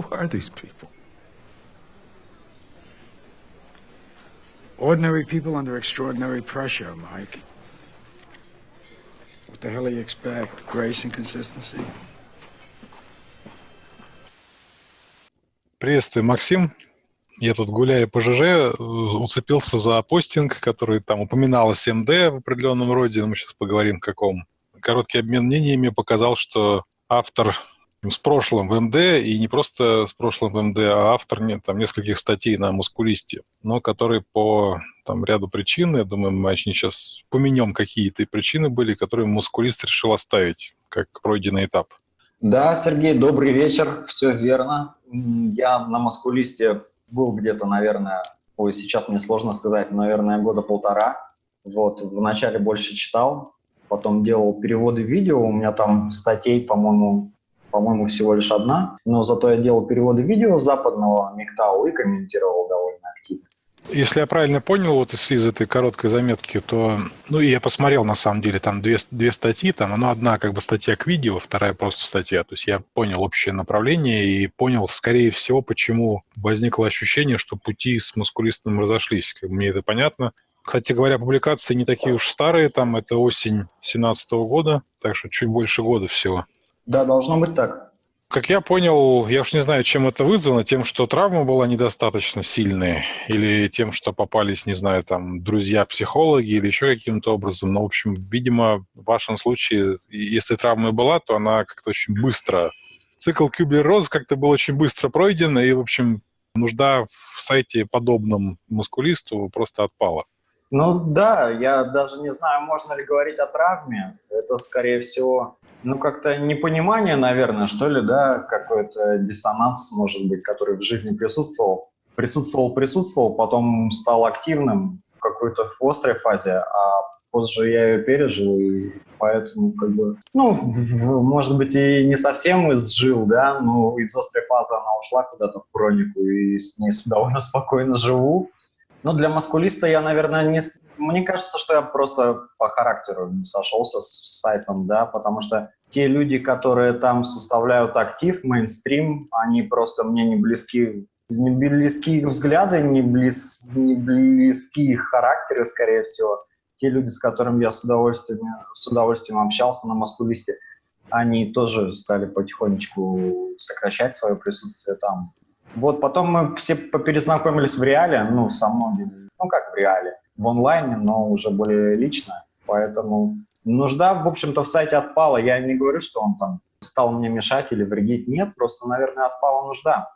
Who are these people? Ordinary people under extraordinary pressure, Mike. What the hell do you expect? Grace and consistency? Приветствую, Максим. Я тут гуляя по ЖЖ, уцепился за постинг, который там упоминалось МД в определенном роде, мы сейчас поговорим каком. Короткий обмен мнениями показал, что автор с прошлым в МД, и не просто с прошлым в МД, а автор нет, там, нескольких статей на мускулисте, но который по там, ряду причин, я думаю, мы очень сейчас поменем какие-то причины были, которые мускулист решил оставить как пройденный этап. Да, Сергей, добрый вечер, все верно. Я на маскулисте был где-то, наверное, ой, сейчас мне сложно сказать, наверное, года полтора. Вот, вначале больше читал, потом делал переводы видео, у меня там статей, по-моему, по-моему, всего лишь одна, но зато я делал переводы видео западного МИГТАУ и комментировал довольно активно. Если я правильно понял, вот из, из этой короткой заметки, то, ну, и я посмотрел, на самом деле, там две, две статьи, там, ну, одна как бы статья к видео, вторая просто статья, то есть я понял общее направление и понял, скорее всего, почему возникло ощущение, что пути с мускулистом разошлись, мне это понятно. Кстати говоря, публикации не такие уж старые, там, это осень 17 года, так что чуть больше года всего. Да, должно быть так. Как я понял, я уж не знаю, чем это вызвано, тем, что травма была недостаточно сильная, или тем, что попались, не знаю, там, друзья-психологи, или еще каким-то образом. Но, в общем, видимо, в вашем случае, если травма была, то она как-то очень быстро... Цикл Кюблер-Роз как-то был очень быстро пройден, и, в общем, нужда в сайте подобном мускулисту просто отпала. Ну да, я даже не знаю, можно ли говорить о травме. Это, скорее всего, ну, как-то непонимание, наверное, что ли, да, какой-то диссонанс, может быть, который в жизни присутствовал. Присутствовал, присутствовал, потом стал активным в какой-то острой фазе, а позже я ее пережил, и поэтому, как бы, ну, в, может быть, и не совсем изжил, да, но из острой фазы она ушла куда-то в хронику, и с ней довольно спокойно живу. Ну, для маскулиста я, наверное, не... Мне кажется, что я просто по характеру не сошелся с сайтом, да, потому что те люди, которые там составляют актив, мейнстрим, они просто мне не близки, не близки взгляды, не, близ, не близки характеры, скорее всего. Те люди, с которыми я с удовольствием, с удовольствием общался на маскулисте, они тоже стали потихонечку сокращать свое присутствие там. Вот потом мы все поперезнакомились в реале, ну, со многими, ну, как в реале, в онлайне, но уже более лично. Поэтому нужда, в общем-то, в сайте отпала. Я не говорю, что он там стал мне мешать или вредить. Нет, просто, наверное, отпала нужда.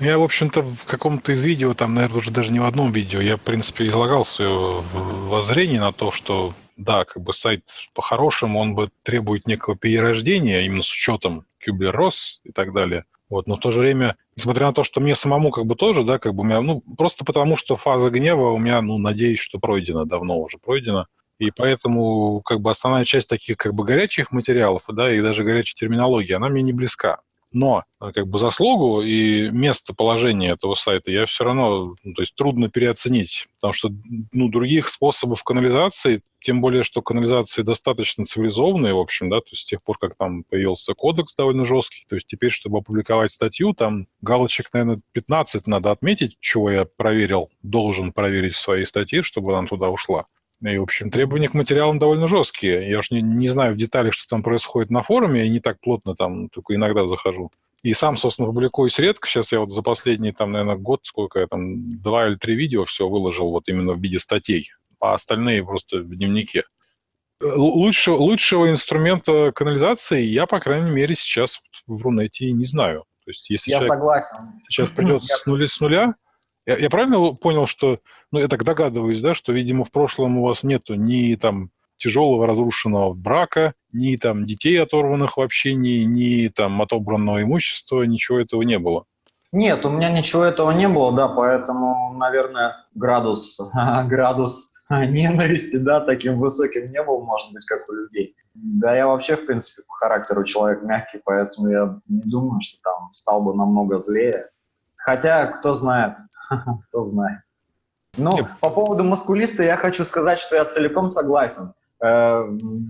Я, в общем-то, в каком-то из видео, там, наверное, уже даже не в одном видео, я, в принципе, излагал свое воззрение на то, что, да, как бы сайт по-хорошему, он бы требует некого перерождения, именно с учетом Kubler-Ross и так далее. Вот, но в то же время, несмотря на то, что мне самому как бы тоже, да, как бы у меня, ну, просто потому что фаза гнева у меня, ну, надеюсь, что пройдена, давно уже пройдена. И поэтому, как бы, основная часть таких, как бы, горячих материалов, да, и даже горячей терминологии, она мне не близка. Но э, как бы заслугу и местоположение этого сайта я все равно, ну, то есть трудно переоценить, потому что ну, других способов канализации, тем более, что канализации достаточно цивилизованные, в общем, да, то есть с тех пор, как там появился кодекс довольно жесткий, то есть теперь, чтобы опубликовать статью, там галочек, наверное, 15 надо отметить, чего я проверил, должен проверить в своей статье, чтобы она туда ушла. И, в общем, требования к материалам довольно жесткие. Я уж не, не знаю в деталях, что там происходит на форуме, я не так плотно там, только иногда захожу. И сам, собственно, публикуюсь редко. Сейчас я вот за последний, там, наверное, год, сколько я там, два или три видео все выложил вот именно в виде статей, а остальные просто в дневнике. Лучше, лучшего инструмента канализации я, по крайней мере, сейчас в Рунете не знаю. То есть, если я согласен. Сейчас придет с нуля, с нуля я, я правильно понял, что, ну, я так догадываюсь, да, что, видимо, в прошлом у вас нету ни там тяжелого разрушенного брака, ни там детей оторванных вообще, ни, ни там отобранного имущества, ничего этого не было. Нет, у меня ничего этого не было, да, поэтому, наверное, градус, градус ненависти, да, таким высоким не был, может быть, как у людей. Да, я вообще, в принципе, по характеру человек мягкий, поэтому я не думаю, что там стал бы намного злее. Хотя, кто знает, Кто знает. Ну, по поводу маскулиста я хочу сказать, что я целиком согласен. Э,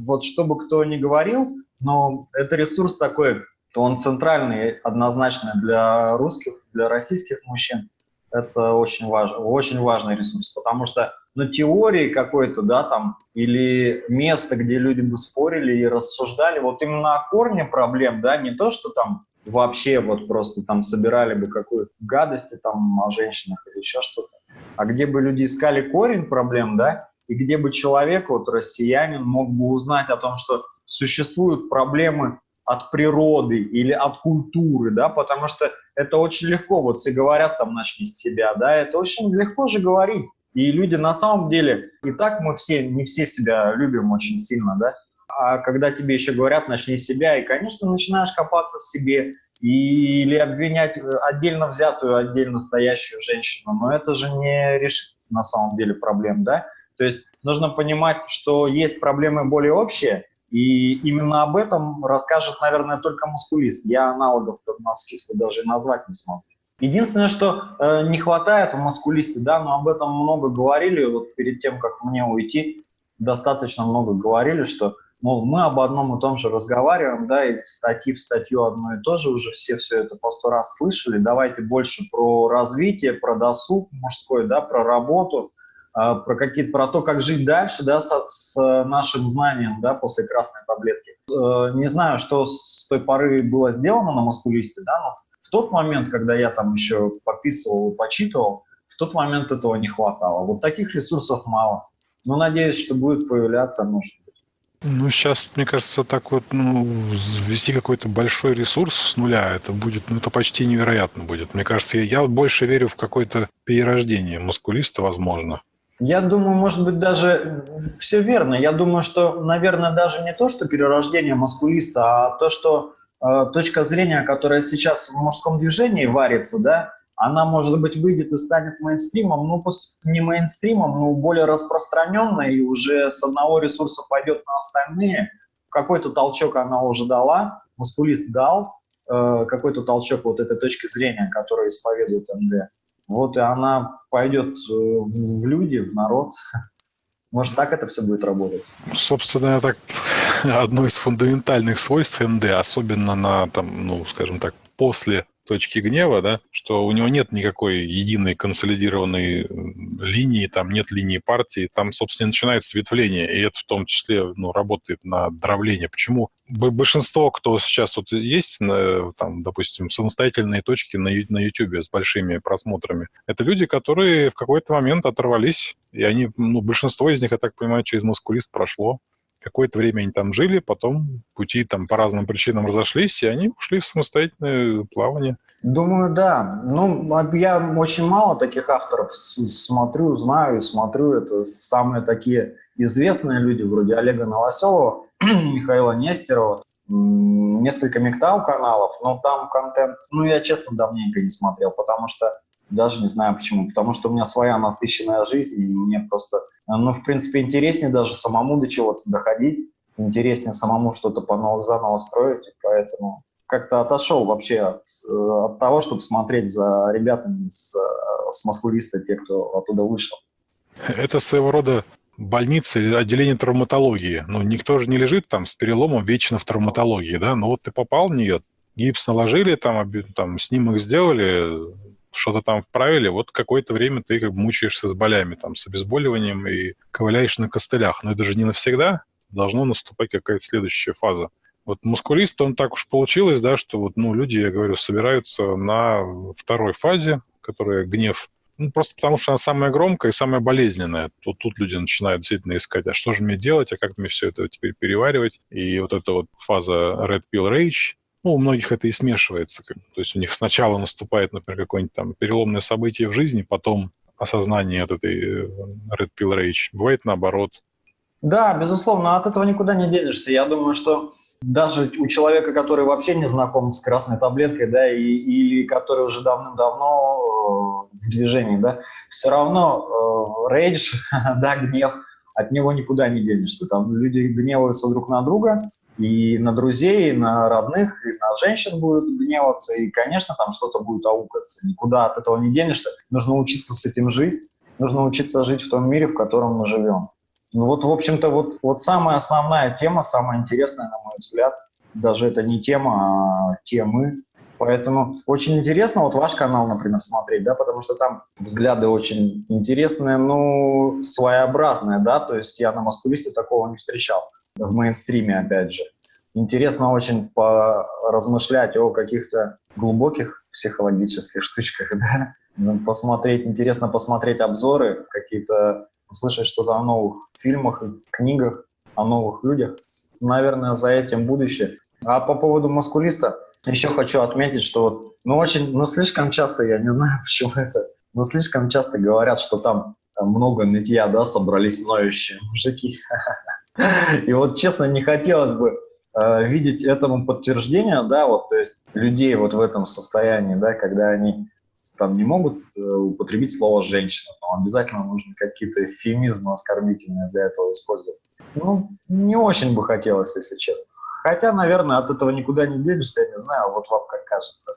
вот чтобы кто ни говорил, но это ресурс такой то он центральный однозначно для русских, для российских мужчин. Это очень, важ, очень важный ресурс, потому что на теории какой-то, да, там, или место, где люди бы спорили и рассуждали, вот именно о корне проблем, да, не то, что там вообще вот просто там собирали бы какую-то гадости там о женщинах или еще что-то, а где бы люди искали корень проблем, да, и где бы человек, вот россиянин, мог бы узнать о том, что существуют проблемы от природы или от культуры, да, потому что это очень легко, вот все говорят там начни с себя, да, это очень легко же говорить. И люди на самом деле, и так мы все, не все себя любим очень сильно, да, а когда тебе еще говорят начни себя, и, конечно, начинаешь копаться в себе, или обвинять отдельно взятую, отдельно стоящую женщину, но это же не решит на самом деле проблем, да, то есть нужно понимать, что есть проблемы более общие, и именно об этом расскажет, наверное, только мускулист. Я аналогов на скидку даже назвать не смогу. Единственное, что э, не хватает в маскулисте, да, но об этом много говорили, вот перед тем, как мне уйти, достаточно много говорили, что, мол, мы об одном и том же разговариваем, да, из статьи в статью одно и то же, уже все все это по сто раз слышали, давайте больше про развитие, про досуг мужской, да, про работу, а, про какие-то про то, как жить дальше, да, с, с нашим знанием, да, после красной таблетки. Э, не знаю, что с той поры было сделано на маскулисте, да, но в тот момент, когда я там еще подписывал, почитывал, в тот момент этого не хватало. Вот таких ресурсов мало. Но надеюсь, что будет появляться, быть. Ну, сейчас, мне кажется, так вот, ну, ввести какой-то большой ресурс с нуля, это будет, ну, это почти невероятно будет. Мне кажется, я, я больше верю в какое-то перерождение мускулиста, возможно. Я думаю, может быть, даже все верно. Я думаю, что, наверное, даже не то, что перерождение маскулиста, а то, что э, точка зрения, которая сейчас в мужском движении варится, да, она, может быть, выйдет и станет мейнстримом, ну, не мейнстримом, но более распространенной, и уже с одного ресурса пойдет на остальные. Какой-то толчок она уже дала, мускулист дал, э, какой-то толчок вот этой точки зрения, которую исповедует МД. Вот и она пойдет э, в люди, в народ. Может, так это все будет работать? Собственно, так одно из фундаментальных свойств МД, особенно на, там, ну, скажем так, после точки гнева, да, что у него нет никакой единой консолидированной линии, там нет линии партии, там, собственно, начинается ветвление, и это в том числе ну, работает на дровление. Почему большинство, кто сейчас вот есть, там, допустим, самостоятельные точки на, на YouTube с большими просмотрами, это люди, которые в какой-то момент оторвались, и они, ну, большинство из них, я так понимаю, через мускулист прошло, какое-то время они там жили, потом пути там по разным причинам разошлись, и они ушли в самостоятельное плавание. Думаю, да. Ну, я очень мало таких авторов смотрю, знаю и смотрю. Это самые такие известные люди, вроде Олега Новоселова, Михаила Нестерова, несколько Мектау каналов, но там контент, ну, я честно давненько не смотрел, потому что даже не знаю почему. Потому что у меня своя насыщенная жизнь, и мне просто, ну, в принципе, интереснее даже самому до чего-то доходить, интереснее самому что-то по заново строить, и поэтому как-то отошел вообще от, э, от того, чтобы смотреть за ребятами с, э, с маскулиста, те, кто оттуда вышел. Это своего рода больница или отделение травматологии. Ну, никто же не лежит там с переломом вечно в травматологии, да? Но вот ты попал в нее, гипс наложили, там, там снимок сделали, что-то там вправили, вот какое-то время ты как бы мучаешься с болями, там, с обезболиванием и ковыляешь на костылях. Но это же не навсегда, должно наступать какая-то следующая фаза. Вот мускулист, он так уж получилось, да, что вот, ну, люди, я говорю, собираются на второй фазе, которая гнев, ну, просто потому что она самая громкая и самая болезненная. Тут, тут люди начинают действительно искать, а что же мне делать, а как мне все это теперь переваривать. И вот эта вот фаза Red Pill Rage, ну, у многих это и смешивается. То есть у них сначала наступает, например, какое-нибудь там переломное событие в жизни, потом осознание от этой э, Red Pill Rage. Бывает наоборот. Да, безусловно, от этого никуда не денешься. Я думаю, что даже у человека, который вообще не знаком с красной таблеткой, да, и, и который уже давным-давно э, в движении, да, все равно э, рейдж, да, гнев, от него никуда не денешься. Там люди гневаются друг на друга, и на друзей, и на родных, и на женщин будут гневаться, и, конечно, там что-то будет аукаться. Никуда от этого не денешься. Нужно учиться с этим жить, нужно учиться жить в том мире, в котором мы живем. Ну вот, в общем-то, вот, вот самая основная тема, самая интересная, на мой взгляд, даже это не тема, а темы. Поэтому очень интересно вот ваш канал, например, смотреть, да, потому что там взгляды очень интересные, ну, своеобразные, да, то есть я на маскулисте такого не встречал в мейнстриме, опять же. Интересно очень поразмышлять о каких-то глубоких психологических штучках, да, ну, посмотреть, интересно посмотреть обзоры, какие-то, услышать что-то о новых фильмах, книгах, о новых людях. Наверное, за этим будущее. А по поводу маскулиста, еще хочу отметить, что вот, ну, очень, ну, слишком часто, я не знаю, почему это, но слишком часто говорят, что там много нытья, да, собрались ноющие мужики. И вот, честно, не хотелось бы э, видеть этому подтверждение, да, вот, то есть людей вот в этом состоянии, да, когда они там не могут э, употребить слово «женщина», но обязательно нужно какие-то эвфемизмы оскорбительные для этого использовать. Ну, не очень бы хотелось, если честно. Хотя, наверное, от этого никуда не денешься, я не знаю, а вот вам как кажется.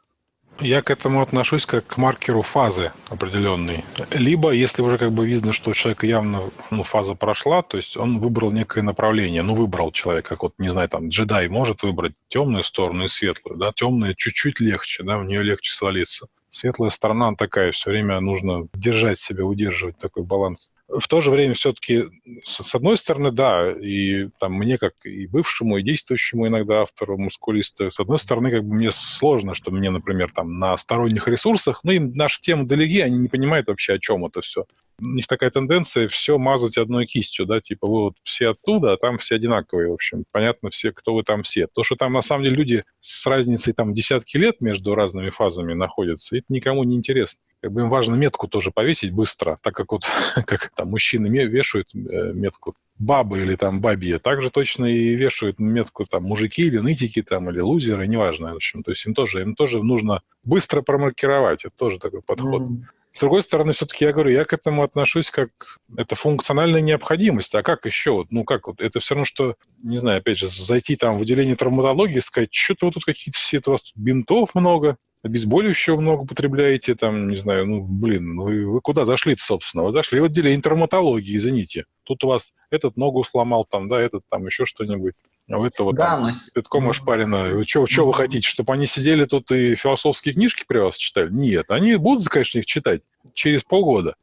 Я к этому отношусь как к маркеру фазы определенной. Либо, если уже как бы видно, что у человека явно ну, фаза прошла, то есть он выбрал некое направление, ну, выбрал человек, как вот, не знаю, там, джедай может выбрать темную сторону и светлую, да, темная чуть-чуть легче, да, в нее легче свалиться. Светлая сторона такая, все время нужно держать себя, удерживать такой баланс. В то же время все-таки, с одной стороны, да, и там мне, как и бывшему, и действующему иногда автору мускулиста, с одной стороны, как бы мне сложно, что мне, например, там на сторонних ресурсах, ну, им наша тема далеки, они не понимают вообще, о чем это все у них такая тенденция все мазать одной кистью, да, типа вы вот все оттуда, а там все одинаковые, в общем, понятно все, кто вы там все. То, что там на самом деле люди с разницей там десятки лет между разными фазами находятся, это никому не интересно. Как бы им важно метку тоже повесить быстро, так как вот как там мужчины вешают э, метку бабы или там бабье, также точно и вешают метку там мужики или нытики там или лузеры, неважно, в общем, то есть им тоже им тоже нужно быстро промаркировать, это тоже такой подход. Mm-hmm. С другой стороны, все-таки я говорю, я к этому отношусь как это функциональная необходимость. А как еще? Ну как вот? Это все равно, что, не знаю, опять же, зайти там в отделение травматологии и сказать, что-то вот тут какие-то все, у вас тут бинтов много, обезболивающего много употребляете, там, не знаю, ну, блин, вы, вы куда зашли-то, собственно? Вы зашли в отделение травматологии, извините. Тут у вас этот ногу сломал, там, да, этот там еще что-нибудь. А у этого да, там но... пятком ошпарено. Что, что вы хотите, чтобы они сидели тут и философские книжки при вас читали? Нет, они будут, конечно, их читать через полгода,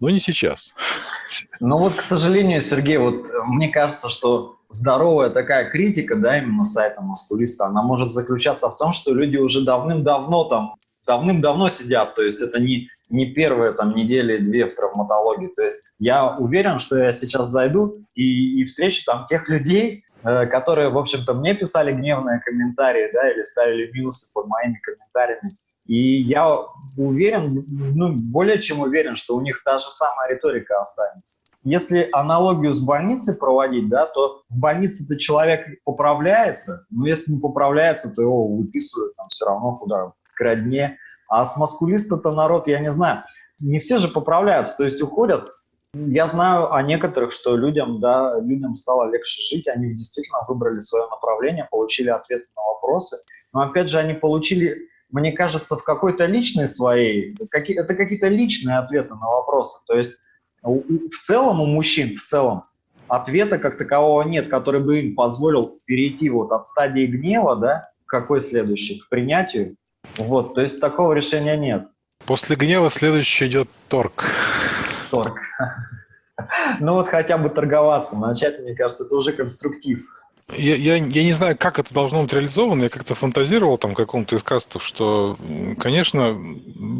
но не сейчас. Ну вот, к сожалению, Сергей, вот мне кажется, что здоровая такая критика, да, именно сайта маскулиста, она может заключаться в том, что люди уже давным-давно там, давным-давно сидят, то есть это не, не первые там недели, две в травматологии. То есть я уверен, что я сейчас зайду и, и встречу там тех людей, Э, которые, в общем-то, мне писали гневные комментарии, да, или ставили минусы под моими комментариями. И я уверен, ну, более чем уверен, что у них та же самая риторика останется. Если аналогию с больницей проводить, да, то в больнице-то человек поправляется, но если не поправляется, то его выписывают там все равно куда, к родне. А с маскулиста-то народ, я не знаю, не все же поправляются, то есть уходят я знаю о некоторых, что людям, да, людям стало легче жить, они действительно выбрали свое направление, получили ответы на вопросы. Но опять же, они получили, мне кажется, в какой-то личной своей, это какие-то личные ответы на вопросы. То есть в целом у мужчин, в целом, ответа как такового нет, который бы им позволил перейти вот от стадии гнева, да, какой следующий, к принятию. Вот, то есть такого решения нет. После гнева следующий идет торг торг. Ну вот хотя бы торговаться, начать, мне кажется, это уже конструктив. Я, я, я не знаю, как это должно быть реализовано. Я как-то фантазировал там каком-то из кастов, что, конечно,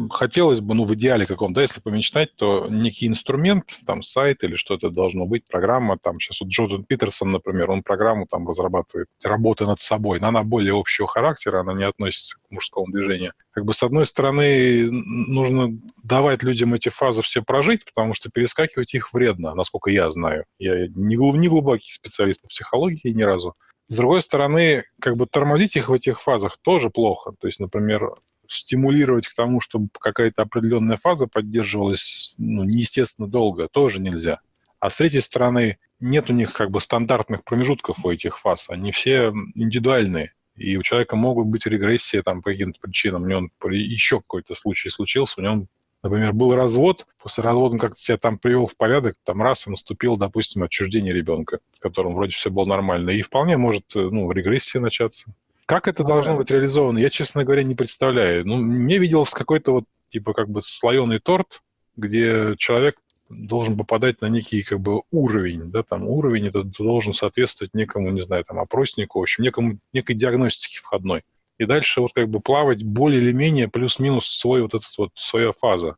хотелось бы, ну, в идеале каком, да, если помечтать, то некий инструмент, там, сайт или что-то должно быть, программа, там, сейчас вот Джордан Питерсон, например, он программу там разрабатывает, работа над собой, но она более общего характера, она не относится к мужскому движению. Как бы, с одной стороны, нужно давать людям эти фазы все прожить, потому что перескакивать их вредно, насколько я знаю. Я не, глуб, не глубокий специалист по психологии ни разу, с другой стороны, как бы тормозить их в этих фазах тоже плохо. То есть, например, стимулировать к тому, чтобы какая-то определенная фаза поддерживалась ну, неестественно долго, тоже нельзя. А с третьей стороны, нет у них как бы стандартных промежутков у этих фаз, они все индивидуальные. И у человека могут быть регрессии там по каким-то причинам. У него еще какой-то случай случился, у него Например, был развод, после развода он как-то себя там привел в порядок, там раз и наступил, допустим, отчуждение ребенка, которому вроде все было нормально, и вполне может, э, ну, регрессия начаться. Как это должно быть реализовано, я, честно говоря, не представляю. Ну, мне виделось какой-то вот, типа, как бы слоеный торт, где человек должен попадать на некий, как бы, уровень, да, там, уровень это должен соответствовать некому, не знаю, там, опроснику, в общем, некому, некой диагностике входной. И дальше вот как бы плавать более или менее плюс-минус свой вот этот вот, своя фаза.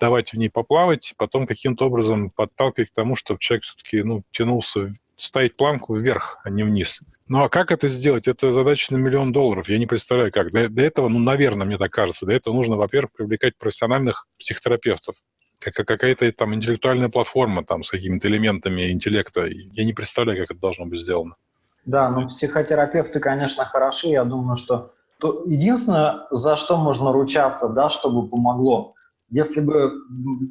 Давать в ней поплавать, потом каким-то образом подталкивать к тому, чтобы человек все-таки, ну, тянулся, ставить планку вверх, а не вниз. Ну а как это сделать? Это задача на миллион долларов. Я не представляю, как. Для, для этого, ну, наверное, мне так кажется, для этого нужно, во-первых, привлекать профессиональных психотерапевтов. Как, какая-то там интеллектуальная платформа там с какими-то элементами интеллекта. Я не представляю, как это должно быть сделано. Да, ну психотерапевты, конечно, хороши. Я думаю, что то единственное, за что можно ручаться, да, чтобы помогло, если бы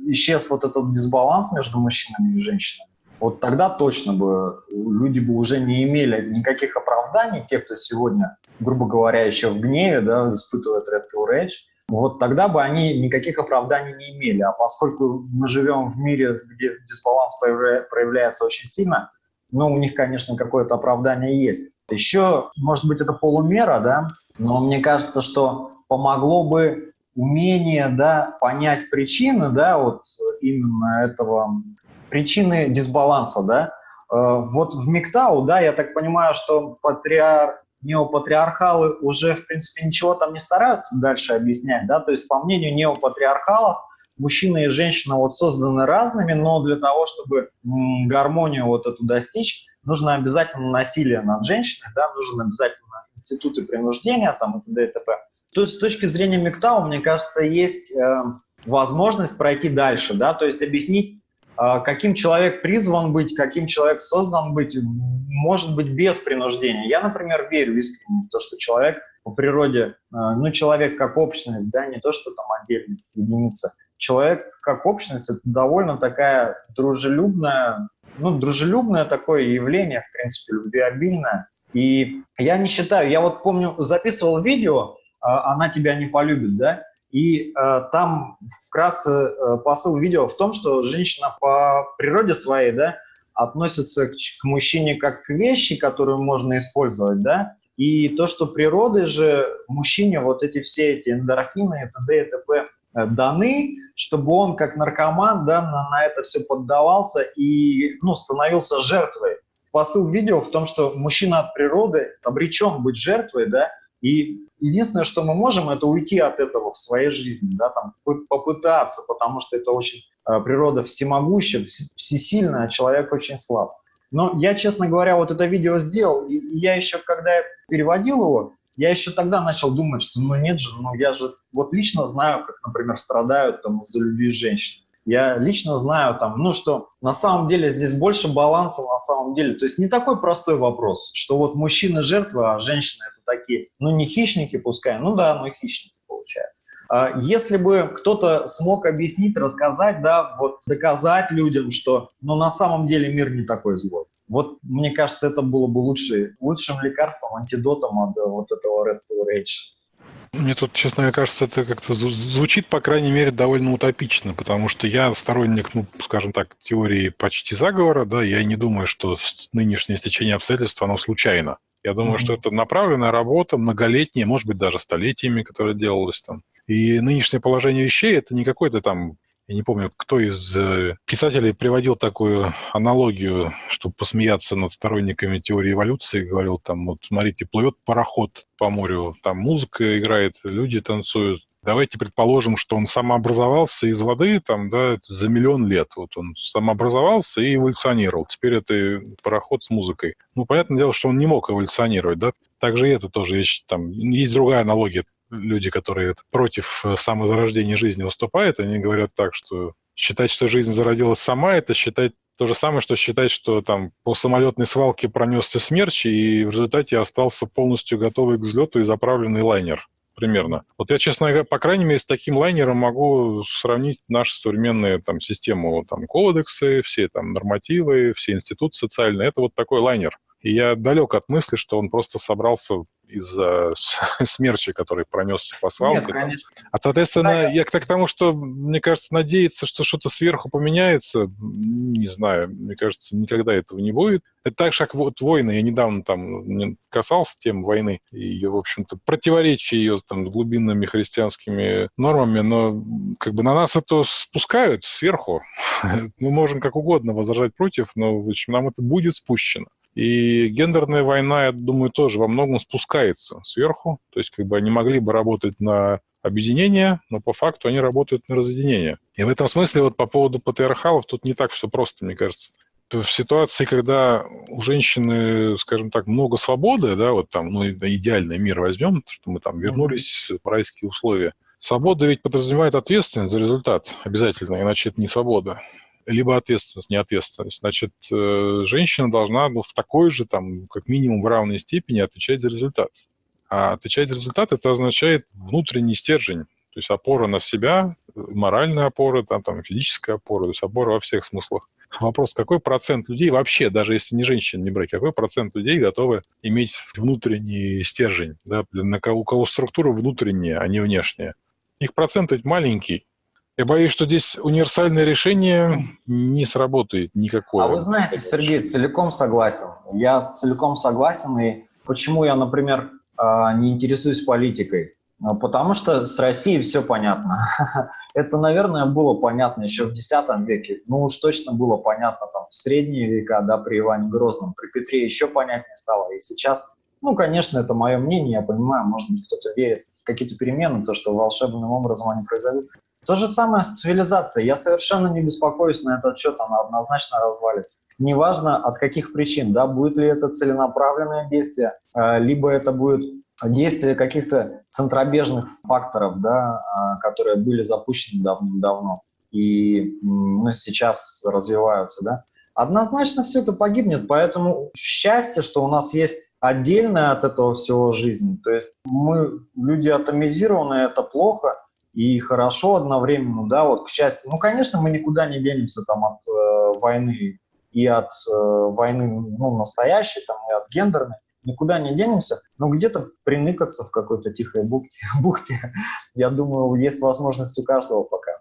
исчез вот этот дисбаланс между мужчинами и женщинами, вот тогда точно бы люди бы уже не имели никаких оправданий, те, кто сегодня, грубо говоря, еще в гневе, да, испытывает Pill Rage, вот тогда бы они никаких оправданий не имели. А поскольку мы живем в мире, где дисбаланс проявляется очень сильно, ну, у них, конечно, какое-то оправдание есть. Еще, может быть, это полумера, да, но мне кажется, что помогло бы умение, да, понять причины, да, вот именно этого, причины дисбаланса, да. Э, Вот в МИКТАУ, да, я так понимаю, что патриар... неопатриархалы уже, в принципе, ничего там не стараются дальше объяснять, да, то есть, по мнению неопатриархалов, мужчина и женщина вот созданы разными, но для того, чтобы гармонию вот эту достичь, нужно обязательно насилие над женщиной, да, нужно обязательно институты принуждения там и т.д. и т.п. То есть с точки зрения МИКТАУ, мне кажется, есть э, возможность пройти дальше, да, то есть объяснить, каким человек призван быть, каким человек создан быть, может быть, без принуждения. Я, например, верю искренне в то, что человек по природе, э, ну, человек как общность, да, не то, что там отдельная единица, человек как общность – это довольно такая дружелюбная, ну, дружелюбное такое явление, в принципе, любвеобильное. И я не считаю, я вот помню, записывал видео «Она тебя не полюбит», да, и э, там вкратце э, посыл видео в том, что женщина по природе своей, да, относится к, к мужчине как к вещи, которую можно использовать, да, и то, что природой же мужчине вот эти все эти эндорфины и т.д. и т.п. даны, чтобы он как наркоман да, на, на это все поддавался и ну, становился жертвой. Посыл видео в том, что мужчина от природы обречен быть жертвой, да, и единственное, что мы можем, это уйти от этого в своей жизни, да, там, попытаться, потому что это очень э, природа всемогущая, всесильная, а человек очень слаб. Но я, честно говоря, вот это видео сделал, и я еще, когда я переводил его, я еще тогда начал думать, что ну нет же, ну я же вот лично знаю, как, например, страдают там из-за любви женщин. Я лично знаю там, ну что на самом деле здесь больше баланса на самом деле. То есть не такой простой вопрос, что вот мужчины жертвы, а женщины это такие, ну не хищники пускай, ну да, ну хищники получается. Если бы кто-то смог объяснить, рассказать, да, вот доказать людям, что ну, на самом деле мир не такой злой. Вот, мне кажется, это было бы лучший, лучшим лекарством, антидотом от вот этого Red Pill Rage. Мне тут, честно мне кажется, это как-то звучит, по крайней мере, довольно утопично, потому что я сторонник, ну, скажем так, теории почти заговора, да, я не думаю, что нынешнее стечение обстоятельств, оно случайно. Я думаю, mm-hmm. что это направленная работа, многолетняя, может быть, даже столетиями, которая делалась там. И нынешнее положение вещей – это не какой-то там я не помню, кто из писателей приводил такую аналогию, чтобы посмеяться над сторонниками теории эволюции, говорил там, вот смотрите, плывет пароход по морю, там музыка играет, люди танцуют. Давайте предположим, что он самообразовался из воды там, да, за миллион лет. Вот он самообразовался и эволюционировал. Теперь это пароход с музыкой. Ну, понятное дело, что он не мог эволюционировать, да. Также это тоже есть, там, есть другая аналогия люди, которые против самозарождения жизни выступают, они говорят так, что считать, что жизнь зародилась сама, это считать то же самое, что считать, что там по самолетной свалке пронесся смерч, и в результате остался полностью готовый к взлету и заправленный лайнер примерно. Вот я, честно говоря, по крайней мере, с таким лайнером могу сравнить нашу современную там, систему, там, кодексы, все там нормативы, все институты социальные. Это вот такой лайнер. И я далек от мысли, что он просто собрался из-за смерча, который пронесся по свалке. Нет, конечно. А, соответственно, Да, я к тому, что, мне кажется, надеяться, что что-то сверху поменяется, не знаю, мне кажется, никогда этого не будет. Это так же, как вот войны. Я недавно там не касался тем войны и ее, в общем-то, противоречия ее там глубинными христианскими нормами, но как бы на нас это спускают сверху. Мы можем как угодно возражать против, но в общем, нам это будет спущено. И гендерная война, я думаю, тоже во многом спускается сверху. То есть как бы они могли бы работать на объединение, но по факту они работают на разъединение. И в этом смысле вот по поводу патриархалов тут не так все просто, мне кажется. В ситуации, когда у женщины, скажем так, много свободы, да, вот там, ну, идеальный мир возьмем, что мы там вернулись в райские условия. Свобода ведь подразумевает ответственность за результат обязательно, иначе это не свобода либо ответственность, не ответственность. Значит, э, женщина должна ну, в такой же, там, как минимум в равной степени отвечать за результат. А отвечать за результат это означает внутренний стержень, то есть опора на себя, моральная опора, там, там физическая опора, то есть опора во всех смыслах. Вопрос, какой процент людей вообще, даже если не женщин не брать, какой процент людей готовы иметь внутренний стержень, да, на кого, у кого структура внутренняя, а не внешняя. Их процент ведь маленький, я боюсь, что здесь универсальное решение не сработает никакое. А вы знаете, Сергей, целиком согласен. Я целиком согласен. И почему я, например, а, не интересуюсь политикой? Ну, потому что с Россией все понятно. Это, наверное, было понятно еще в X веке. Ну уж точно было понятно там в средние века, да, при Иване Грозном, при Петре еще понятнее стало. И сейчас, ну, конечно, это мое мнение, я понимаю, может быть, кто-то верит в какие-то перемены, то, что волшебным образом они произойдут. То же самое с цивилизацией. Я совершенно не беспокоюсь на этот счет, она однозначно развалится. Неважно от каких причин, да, будет ли это целенаправленное действие, э, либо это будет действие каких-то центробежных факторов, да, э, которые были запущены дав давно и ну, сейчас развиваются. Да. Однозначно все это погибнет, поэтому счастье, что у нас есть отдельная от этого всего жизнь. То есть мы люди атомизированные, это плохо – и хорошо одновременно, да, вот к счастью. Ну, конечно, мы никуда не денемся там от э, войны и от э, войны ну, настоящей, там, и от гендерной, никуда не денемся, но где-то приныкаться в какой-то тихой бухте, бухте, я думаю, есть возможность у каждого пока.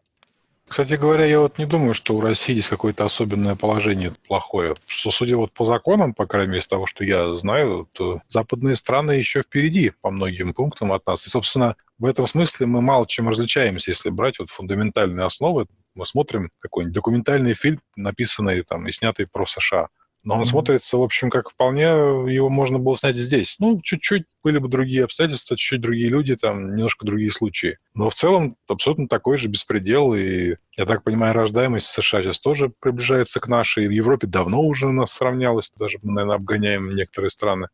Кстати говоря, я вот не думаю, что у России здесь какое-то особенное положение плохое. Что, судя вот по законам, по крайней мере, из того, что я знаю, то западные страны еще впереди по многим пунктам от нас. И, собственно, в этом смысле мы мало чем различаемся, если брать вот фундаментальные основы. Мы смотрим какой-нибудь документальный фильм, написанный там и снятый про США. Но он mm-hmm. смотрится, в общем, как вполне его можно было снять здесь. Ну, чуть-чуть были бы другие обстоятельства, чуть-чуть другие люди, там, немножко другие случаи. Но в целом абсолютно такой же беспредел. И, я так понимаю, рождаемость в США сейчас тоже приближается к нашей. В Европе давно уже у нас сравнялась, даже, наверное, обгоняем некоторые страны.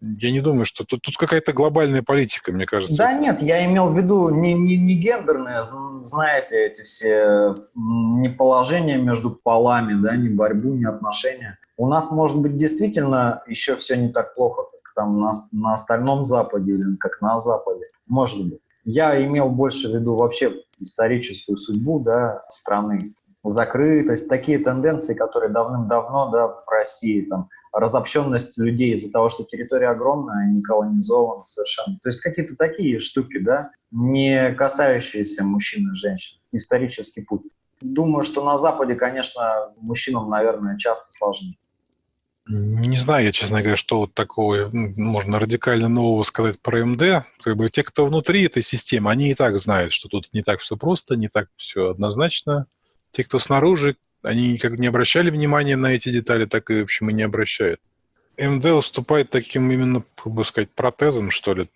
Я не думаю, что тут, тут какая-то глобальная политика, мне кажется. Да нет, я имел в виду не, не, не гендерные, знаете, эти все не положения между полами, да, не борьбу, не отношения. У нас, может быть, действительно еще все не так плохо, как там на, на остальном Западе или как на Западе. Может быть. Я имел больше в виду вообще историческую судьбу да, страны, закрытость, такие тенденции, которые давным-давно да, в России там, разобщенность людей из-за того, что территория огромная, не колонизована совершенно. То есть какие-то такие штуки, да, не касающиеся мужчин и женщин. Исторический путь. Думаю, что на Западе, конечно, мужчинам, наверное, часто сложнее. Не знаю я, честно говоря, что вот такого можно радикально нового сказать про МД. Как бы те, кто внутри этой системы, они и так знают, что тут не так все просто, не так все однозначно. Те, кто снаружи, они как не обращали внимания на эти детали, так и, в общем, и не обращают. МД уступает таким именно, как бы сказать, протезом, что ли.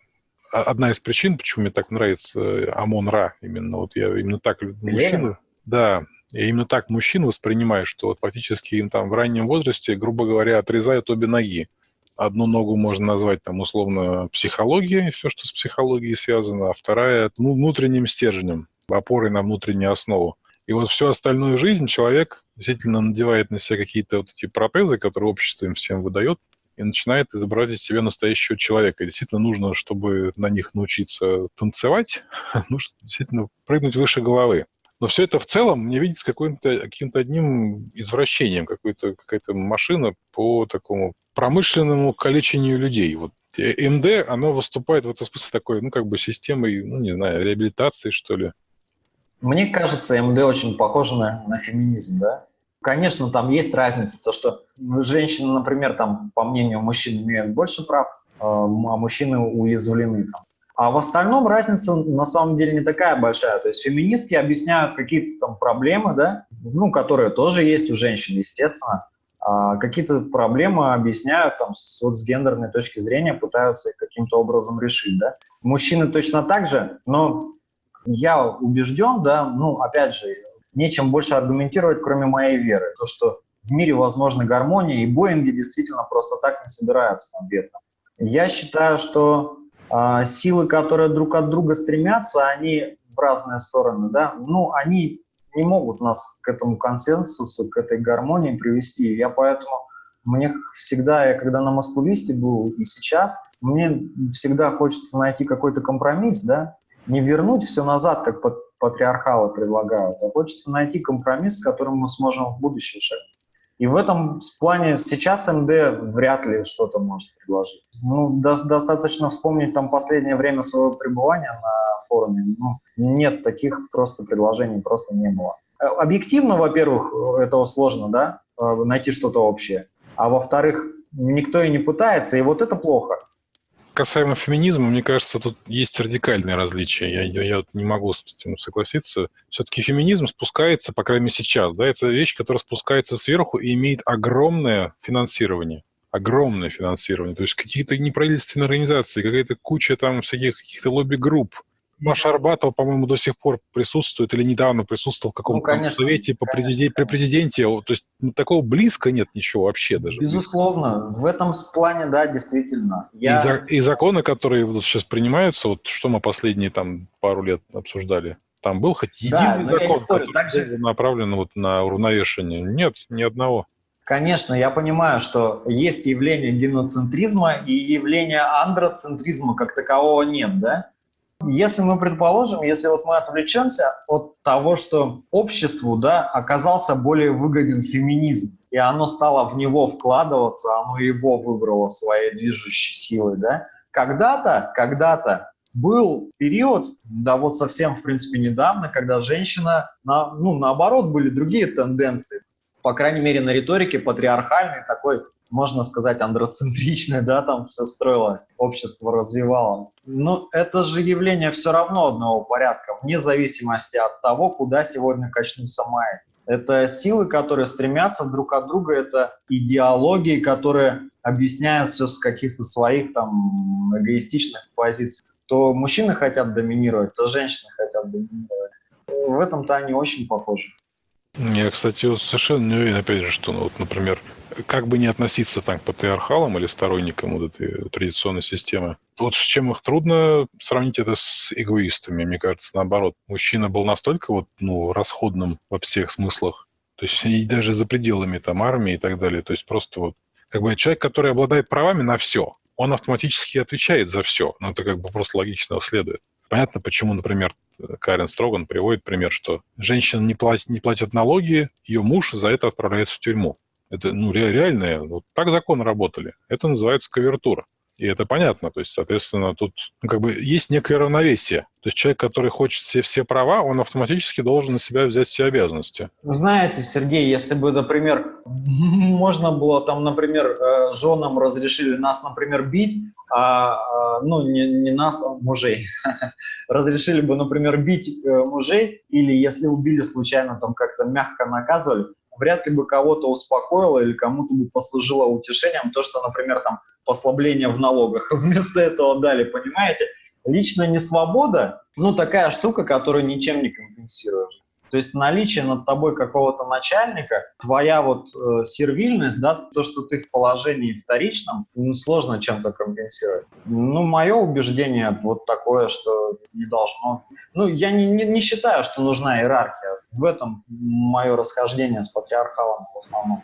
Одна из причин, почему мне так нравится Амон-Ра, именно вот я именно так мужчину, да, я именно так мужчин воспринимаю, что фактически им там в раннем возрасте, грубо говоря, отрезают обе ноги. Одну ногу можно назвать там условно психологией, все, что с психологией связано, а вторая ну, внутренним стержнем, опорой на внутреннюю основу. И вот всю остальную жизнь человек действительно надевает на себя какие-то вот эти протезы, которые общество им всем выдает, и начинает изображать из себя настоящего человека. И действительно нужно, чтобы на них научиться танцевать, нужно действительно прыгнуть выше головы. Но все это в целом мне видится каким-то каким одним извращением, какой-то, какая-то машина по такому промышленному калечению людей. Вот э, МД, оно выступает в этом смысле такой, ну, как бы системой, ну, не знаю, реабилитации, что ли. Мне кажется, МД очень похоже на, на феминизм, да? Конечно, там есть разница, то, что женщины, например, там, по мнению мужчин, имеют больше прав, а, а мужчины уязвлены. Там. А в остальном разница на самом деле не такая большая. То есть феминистки объясняют какие-то там проблемы, да, ну, которые тоже есть у женщин, естественно. А какие-то проблемы объясняют там с, вот, с гендерной точки зрения, пытаются их каким-то образом решить, да. Мужчины точно так же, но я убежден, да, ну, опять же, нечем больше аргументировать, кроме моей веры. То, что в мире возможна гармония, и Боинги действительно просто так не собираются там ветром. Я считаю, что силы, которые друг от друга стремятся, они в разные стороны, да, ну, они не могут нас к этому консенсусу, к этой гармонии привести. Я поэтому, мне всегда, я когда на маскулисте был и сейчас, мне всегда хочется найти какой-то компромисс, да, не вернуть все назад, как патриархалы предлагают, а хочется найти компромисс, с которым мы сможем в будущем шагать. И в этом плане сейчас МД вряд ли что-то может предложить. Ну, до, достаточно вспомнить там последнее время своего пребывания на форуме. Ну, нет таких просто предложений, просто не было. Э, объективно, во-первых, этого сложно, да, э, найти что-то общее. А во-вторых, никто и не пытается, и вот это плохо касаемо феминизма, мне кажется, тут есть радикальные различия. Я, я, я не могу с этим согласиться. Все-таки феминизм спускается, по крайней мере сейчас, да, это вещь, которая спускается сверху и имеет огромное финансирование. Огромное финансирование. То есть какие-то неправительственные организации, какая-то куча там всяких каких-то лобби-групп, Маша Арбатова, по-моему, до сих пор присутствует или недавно присутствовал в каком-то ну, совете по президенте, при президенте. То есть ну, такого близко нет ничего вообще даже. Безусловно. В этом плане, да, действительно. Я... И, за, и законы, которые вот сейчас принимаются, вот что мы последние там пару лет обсуждали, там был хоть единый да, закон, спорю, который также... направлен вот на уравновешение? Нет, ни одного. Конечно, я понимаю, что есть явление геноцентризма и явление андроцентризма как такового нет, да? Если мы предположим, если вот мы отвлечемся от того, что обществу да, оказался более выгоден феминизм, и оно стало в него вкладываться, оно его выбрало своей движущей силой, да, когда-то, когда-то был период, да вот совсем, в принципе, недавно, когда женщина, на, ну, наоборот, были другие тенденции. По крайней мере, на риторике патриархальной такой можно сказать, андроцентричное, да, там все строилось, общество развивалось. Но это же явление все равно одного порядка, вне зависимости от того, куда сегодня качнутся майи. Это силы, которые стремятся друг от друга, это идеологии, которые объясняют все с каких-то своих там эгоистичных позиций. То мужчины хотят доминировать, то женщины хотят доминировать. В этом-то они очень похожи. Я, кстати, совершенно не уверен, опять же, что, ну, вот, например, как бы не относиться там к патриархалам или сторонникам вот этой традиционной системы. Вот с чем их трудно сравнить это с эгоистами, мне кажется, наоборот. Мужчина был настолько вот, ну, расходным во всех смыслах, то есть и даже за пределами там армии и так далее. То есть просто вот как бы человек, который обладает правами на все, он автоматически отвечает за все. Но это как бы просто логично следует. Понятно, почему, например, Карен Строган приводит пример, что женщина не платит, не платит налоги, ее муж за это отправляется в тюрьму. Это ну, реальное, вот так законы работали. Это называется кавертура. И это понятно. То есть, соответственно, тут ну, как бы есть некое равновесие. То есть человек, который хочет все, все права, он автоматически должен на себя взять все обязанности. Знаете, Сергей, если бы, например, можно было там, например, э, женам разрешили нас, например, бить, а, а ну, не, не нас, а мужей, разрешили бы, например, бить э, мужей, или если убили случайно, там как-то мягко наказывали, вряд ли бы кого-то успокоило или кому-то бы послужило утешением то, что, например, там послабление в налогах. Вместо этого дали, понимаете? Личная несвобода, ну, такая штука, которую ничем не компенсируешь. То есть наличие над тобой какого-то начальника, твоя вот э, сервильность, да, то, что ты в положении вторичном, ну, сложно чем-то компенсировать. Ну, мое убеждение вот такое, что не должно. Ну, я не, не, не считаю, что нужна иерархия. В этом мое расхождение с патриархалом в основном.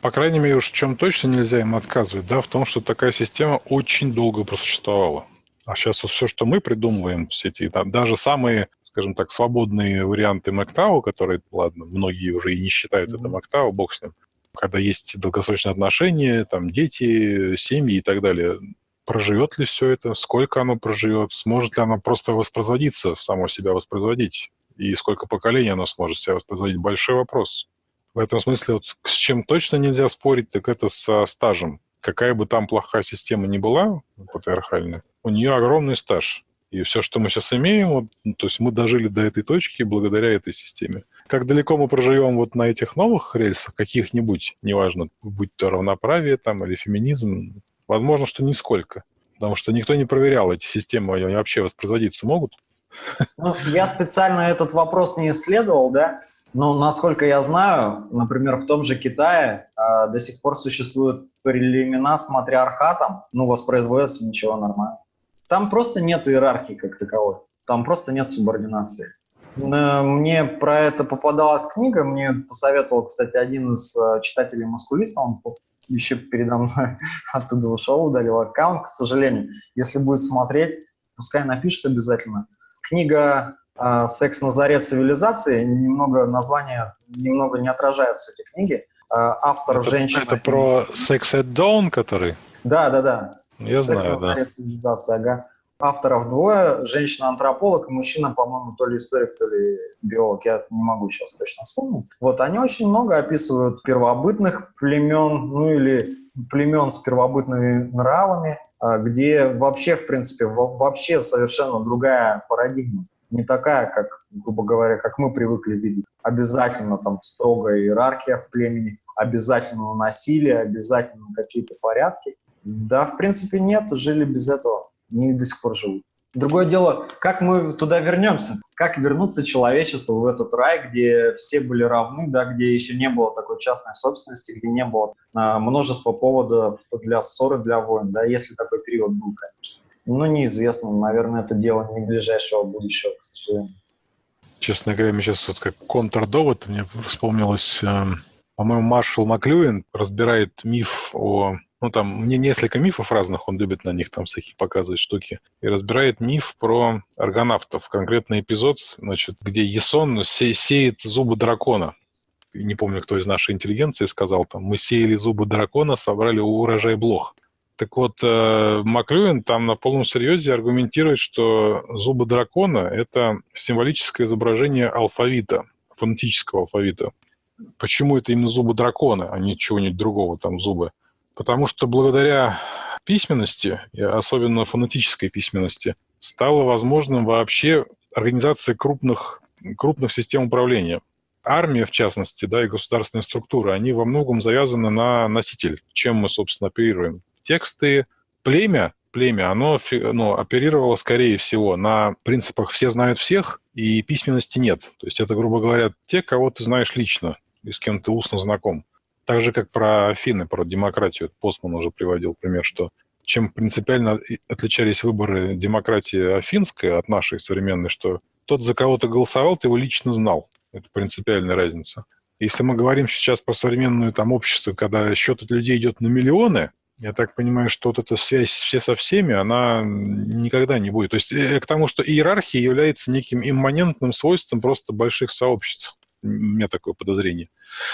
По крайней мере, уж в чем точно нельзя им отказывать, да, в том, что такая система очень долго просуществовала. А сейчас вот все, что мы придумываем в сети, там, даже самые скажем так, свободные варианты Мактау, которые, ладно, многие уже и не считают mm-hmm. это Мактау, бог с ним. когда есть долгосрочные отношения, там дети, семьи и так далее. Проживет ли все это? Сколько оно проживет? Сможет ли оно просто воспроизводиться, само себя воспроизводить? И сколько поколений оно сможет себя воспроизводить? Большой вопрос. В этом смысле, вот с чем точно нельзя спорить, так это со стажем. Какая бы там плохая система ни была, патриархальная, у нее огромный стаж. И все, что мы сейчас имеем, вот, ну, то есть мы дожили до этой точки благодаря этой системе. Как далеко мы проживем вот на этих новых рельсах, каких-нибудь, неважно, будь то равноправие там или феминизм, возможно, что нисколько. Потому что никто не проверял эти системы, они вообще воспроизводиться могут. Ну, я специально этот вопрос не исследовал, да, но насколько я знаю, например, в том же Китае э, до сих пор существуют племена с матриархатом, ну, воспроизводится ничего нормально. Там просто нет иерархии как таковой, там просто нет субординации. Мне про это попадалась книга, мне посоветовал, кстати, один из э, читателей маскулиста, он еще передо мной оттуда ушел, удалил аккаунт, к сожалению. Если будет смотреть, пускай напишет обязательно. Книга э, «Секс на заре цивилизации», немного название немного не отражается этой книги. Э, автор это, женщина... Это про «Sex at Dawn», который? Да, да, да. Я Секс знаю, на заре да. цивилизации, ага. Авторов двое, женщина-антрополог и мужчина, по-моему, то ли историк, то ли биолог, я не могу сейчас точно вспомнить. Вот, они очень много описывают первобытных племен, ну или племен с первобытными нравами, а, где вообще, в принципе, вообще совершенно другая парадигма. Не такая, как, грубо говоря, как мы привыкли видеть. Обязательно там строгая иерархия в племени, обязательно насилие, обязательно какие-то порядки. Да, в принципе, нет, жили без этого они до сих пор живут. Другое дело, как мы туда вернемся, как вернуться человечеству в этот рай, где все были равны, да, где еще не было такой частной собственности, где не было а, множества поводов для ссоры, для войн, да, если такой период был, конечно. Но неизвестно, наверное, это дело не ближайшего будущего, к сожалению. Честно говоря, мне сейчас вот как контрдовод мне вспомнилось, э, по-моему, Маршал Маклюин разбирает миф о ну, там, мне несколько мифов разных, он любит на них там всякие показывать штуки, и разбирает миф про аргонавтов. Конкретный эпизод, значит, где Есон се сеет зубы дракона. Не помню, кто из нашей интеллигенции сказал там, мы сеяли зубы дракона, собрали урожай блох. Так вот, э, Маклюин там на полном серьезе аргументирует, что зубы дракона — это символическое изображение алфавита, фонетического алфавита. Почему это именно зубы дракона, а не чего-нибудь другого, там зубы? Потому что благодаря письменности, особенно фонетической письменности, стало возможным вообще организация крупных, крупных систем управления. Армия, в частности, да, и государственные структуры, они во многом завязаны на носитель, чем мы, собственно, оперируем. Тексты, племя, племя, оно ну, оперировало, скорее всего, на принципах «все знают всех» и письменности нет. То есть это, грубо говоря, те, кого ты знаешь лично и с кем ты устно знаком. Так же, как про Афины, про демократию. Постман уже приводил пример, что чем принципиально отличались выборы демократии афинской от нашей современной, что тот, за кого ты голосовал, ты его лично знал. Это принципиальная разница. Если мы говорим сейчас про современное там общество, когда счет от людей идет на миллионы, я так понимаю, что вот эта связь все со всеми, она никогда не будет. То есть э, к тому, что иерархия является неким имманентным свойством просто больших сообществ. У меня такое подозрение.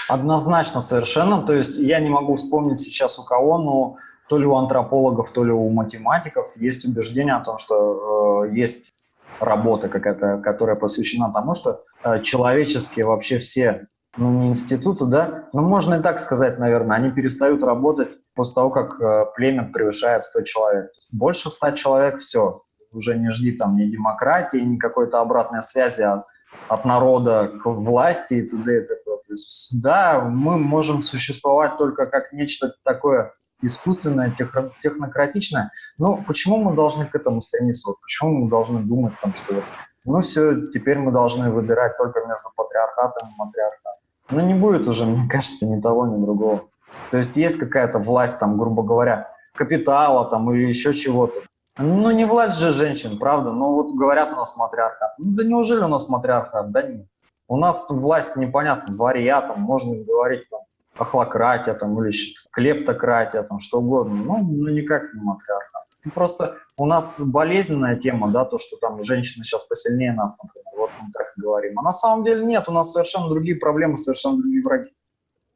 Однозначно, совершенно. То есть я не могу вспомнить сейчас у кого, но то ли у антропологов, то ли у математиков есть убеждение о том, что э, есть работа какая-то, которая посвящена тому, что э, человеческие вообще все, ну не институты, да, ну можно и так сказать, наверное, они перестают работать после того, как э, племя превышает 100 человек. Больше 100 человек, все, уже не жди там ни демократии, ни какой-то обратной связи, а от народа к власти и т.д. и да, мы можем существовать только как нечто такое искусственное, технократичное. Но почему мы должны к этому стремиться? Вот почему мы должны думать, там, что ну все, теперь мы должны выбирать только между патриархатом и матриархатом. Ну не будет уже, мне кажется, ни того, ни другого. То есть есть какая-то власть, там, грубо говоря, капитала там или еще чего-то. Ну, не власть же женщин, правда? Ну, вот говорят у нас матриархат. Ну, да неужели у нас матриархат? Да нет. У нас власть непонятно, варья, там, можно говорить там, охлократия, там, или клептократия, там, что угодно. Ну, ну никак не матриархат. Это просто у нас болезненная тема, да, то, что там женщины сейчас посильнее нас, например, вот мы так и говорим. А на самом деле нет, у нас совершенно другие проблемы, совершенно другие враги.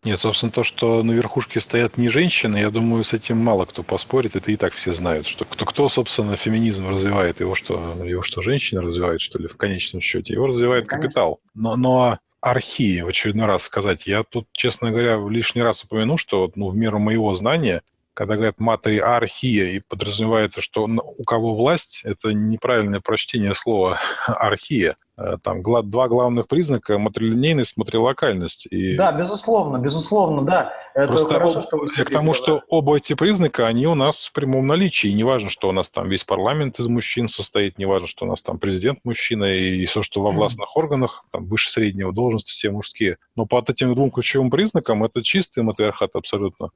Нет, собственно, то, что на верхушке стоят не женщины, я думаю, с этим мало кто поспорит. Это и так все знают, что кто, кто собственно, феминизм развивает, его что, его что, женщины развивают, что ли, в конечном счете? Его развивает капитал. Но, но архии, в очередной раз сказать, я тут, честно говоря, лишний раз упомяну, что ну, в меру моего знания, когда говорят матриархия, и подразумевается, что у кого власть, это неправильное прочтение слова архия. Э, Там два главных признака – матрилинейность, матрилокальность. И Да, безусловно, безусловно, да. Это Просто хорошо, об- что вы я к тому, сказали. что оба эти признака, они у нас в прямом наличии. И неважно, что у нас там весь парламент из мужчин состоит, неважно, что у нас там президент мужчина, и все, что во властных органах, там выше среднего должности, все мужские. Но по вот этим двум ключевым признакам это чистый матриархат абсолютно.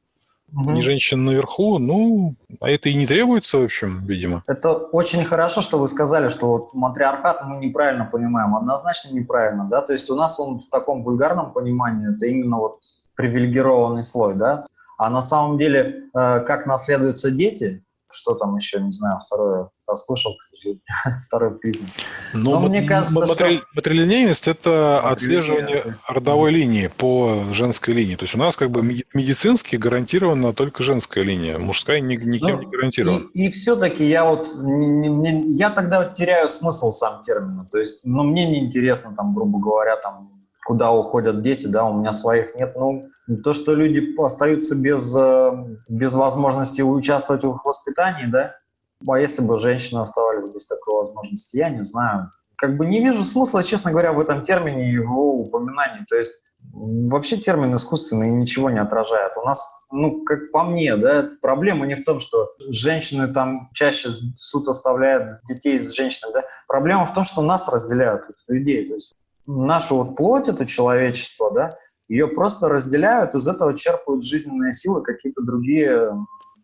Мгм. Не женщин наверху, ну, а это и не требуется, в общем, видимо. Это очень хорошо, что вы сказали, что вот матриархат мы неправильно понимаем, однозначно неправильно, да, то есть у нас он в таком вульгарном понимании, это именно вот привилегированный слой, да, а на самом деле, э, как наследуются дети, что там еще, не знаю, второе, расслышал, к сожалению, второй признак. Но Но ма- мне кажется, ма- матри- матрилинейность – это отслеживание есть- родовой линии по женской линии. То есть у нас как бы меди- медицински гарантирована только женская линия, мужская ни- никем Ну, не гарантирована. И, все-таки я вот не- я тогда вот теряю смысл сам термина. То есть, ну, мне неинтересно, там, грубо говоря, там, куда уходят дети, да, у меня своих нет. Ну, то, что люди остаются без, э, без возможности участвовать в их воспитании, да, а если бы женщины оставались без такой возможности, я не знаю. Как бы не вижу смысла, честно говоря, в этом термине его упоминании. То есть вообще термин искусственный ничего не отражает. У нас, ну, как по мне, да, проблема не в том, что женщины там чаще суд оставляют детей с женщинами, да. Проблема в том, что нас разделяют, вот, людей. То есть нашу вот плоть, это человечество, да, ее просто разделяют, из этого черпают жизненные силы какие-то другие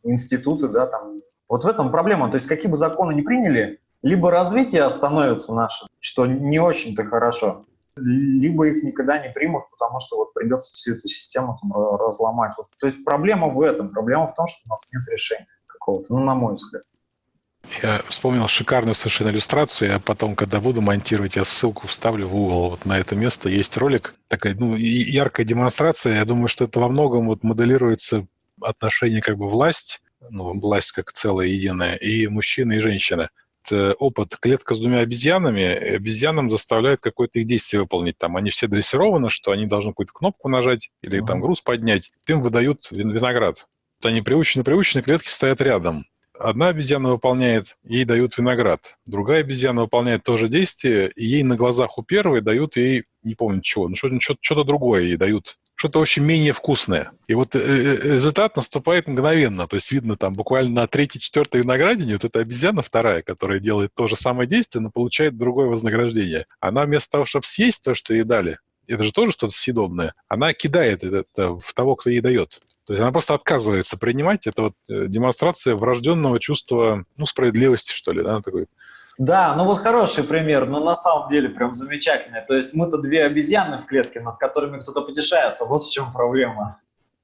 институты, да, там. Вот в этом проблема. То есть какие бы законы ни приняли, либо развитие остановится наше, что не очень-то хорошо, либо их никогда не примут, потому что вот придется всю эту систему там ра- разломать. Вот, то есть проблема в этом. Проблема в том, что у нас нет решения какого-то, ну, на мой взгляд. Я вспомнил шикарную совершенно иллюстрацию. Я потом, когда буду монтировать, я ссылку вставлю в угол. Вот на это место есть ролик. Такая ну, яркая демонстрация. Я думаю, что это во многом вот моделируется отношение как бы власть, ну, власть как целое единое, и мужчины, и женщины. Это опыт клетка с двумя обезьянами. Обезьянам заставляют какое-то их действие выполнить. Там они все дрессированы, что они должны какую-то кнопку нажать или там груз поднять. Им выдают вин- виноград. Вот они приучены, приучены, клетки стоят рядом. Одна обезьяна выполняет, ей дают виноград. Другая обезьяна выполняет то же действие, и ей на глазах у первой дают ей, не помню чего, ну что-то, что- что-то другое ей дают. Что-то очень менее вкусное. И вот э, э, результат наступает мгновенно. То есть видно там буквально на третьей, четвертой виноградине вот эта обезьяна вторая, которая делает то же самое действие, но получает другое вознаграждение. Она вместо того, чтобы съесть то, что ей дали, это же тоже что-то съедобное, она кидает это в того, кто ей дает. То есть она просто отказывается принимать. Это вот э, демонстрация врожденного чувства, ну, справедливости, что ли, да, такой. Да, ну вот хороший пример, но на самом деле прям замечательный. То есть мы-то две обезьяны в клетке, над которыми кто-то потешается. Вот в чем проблема.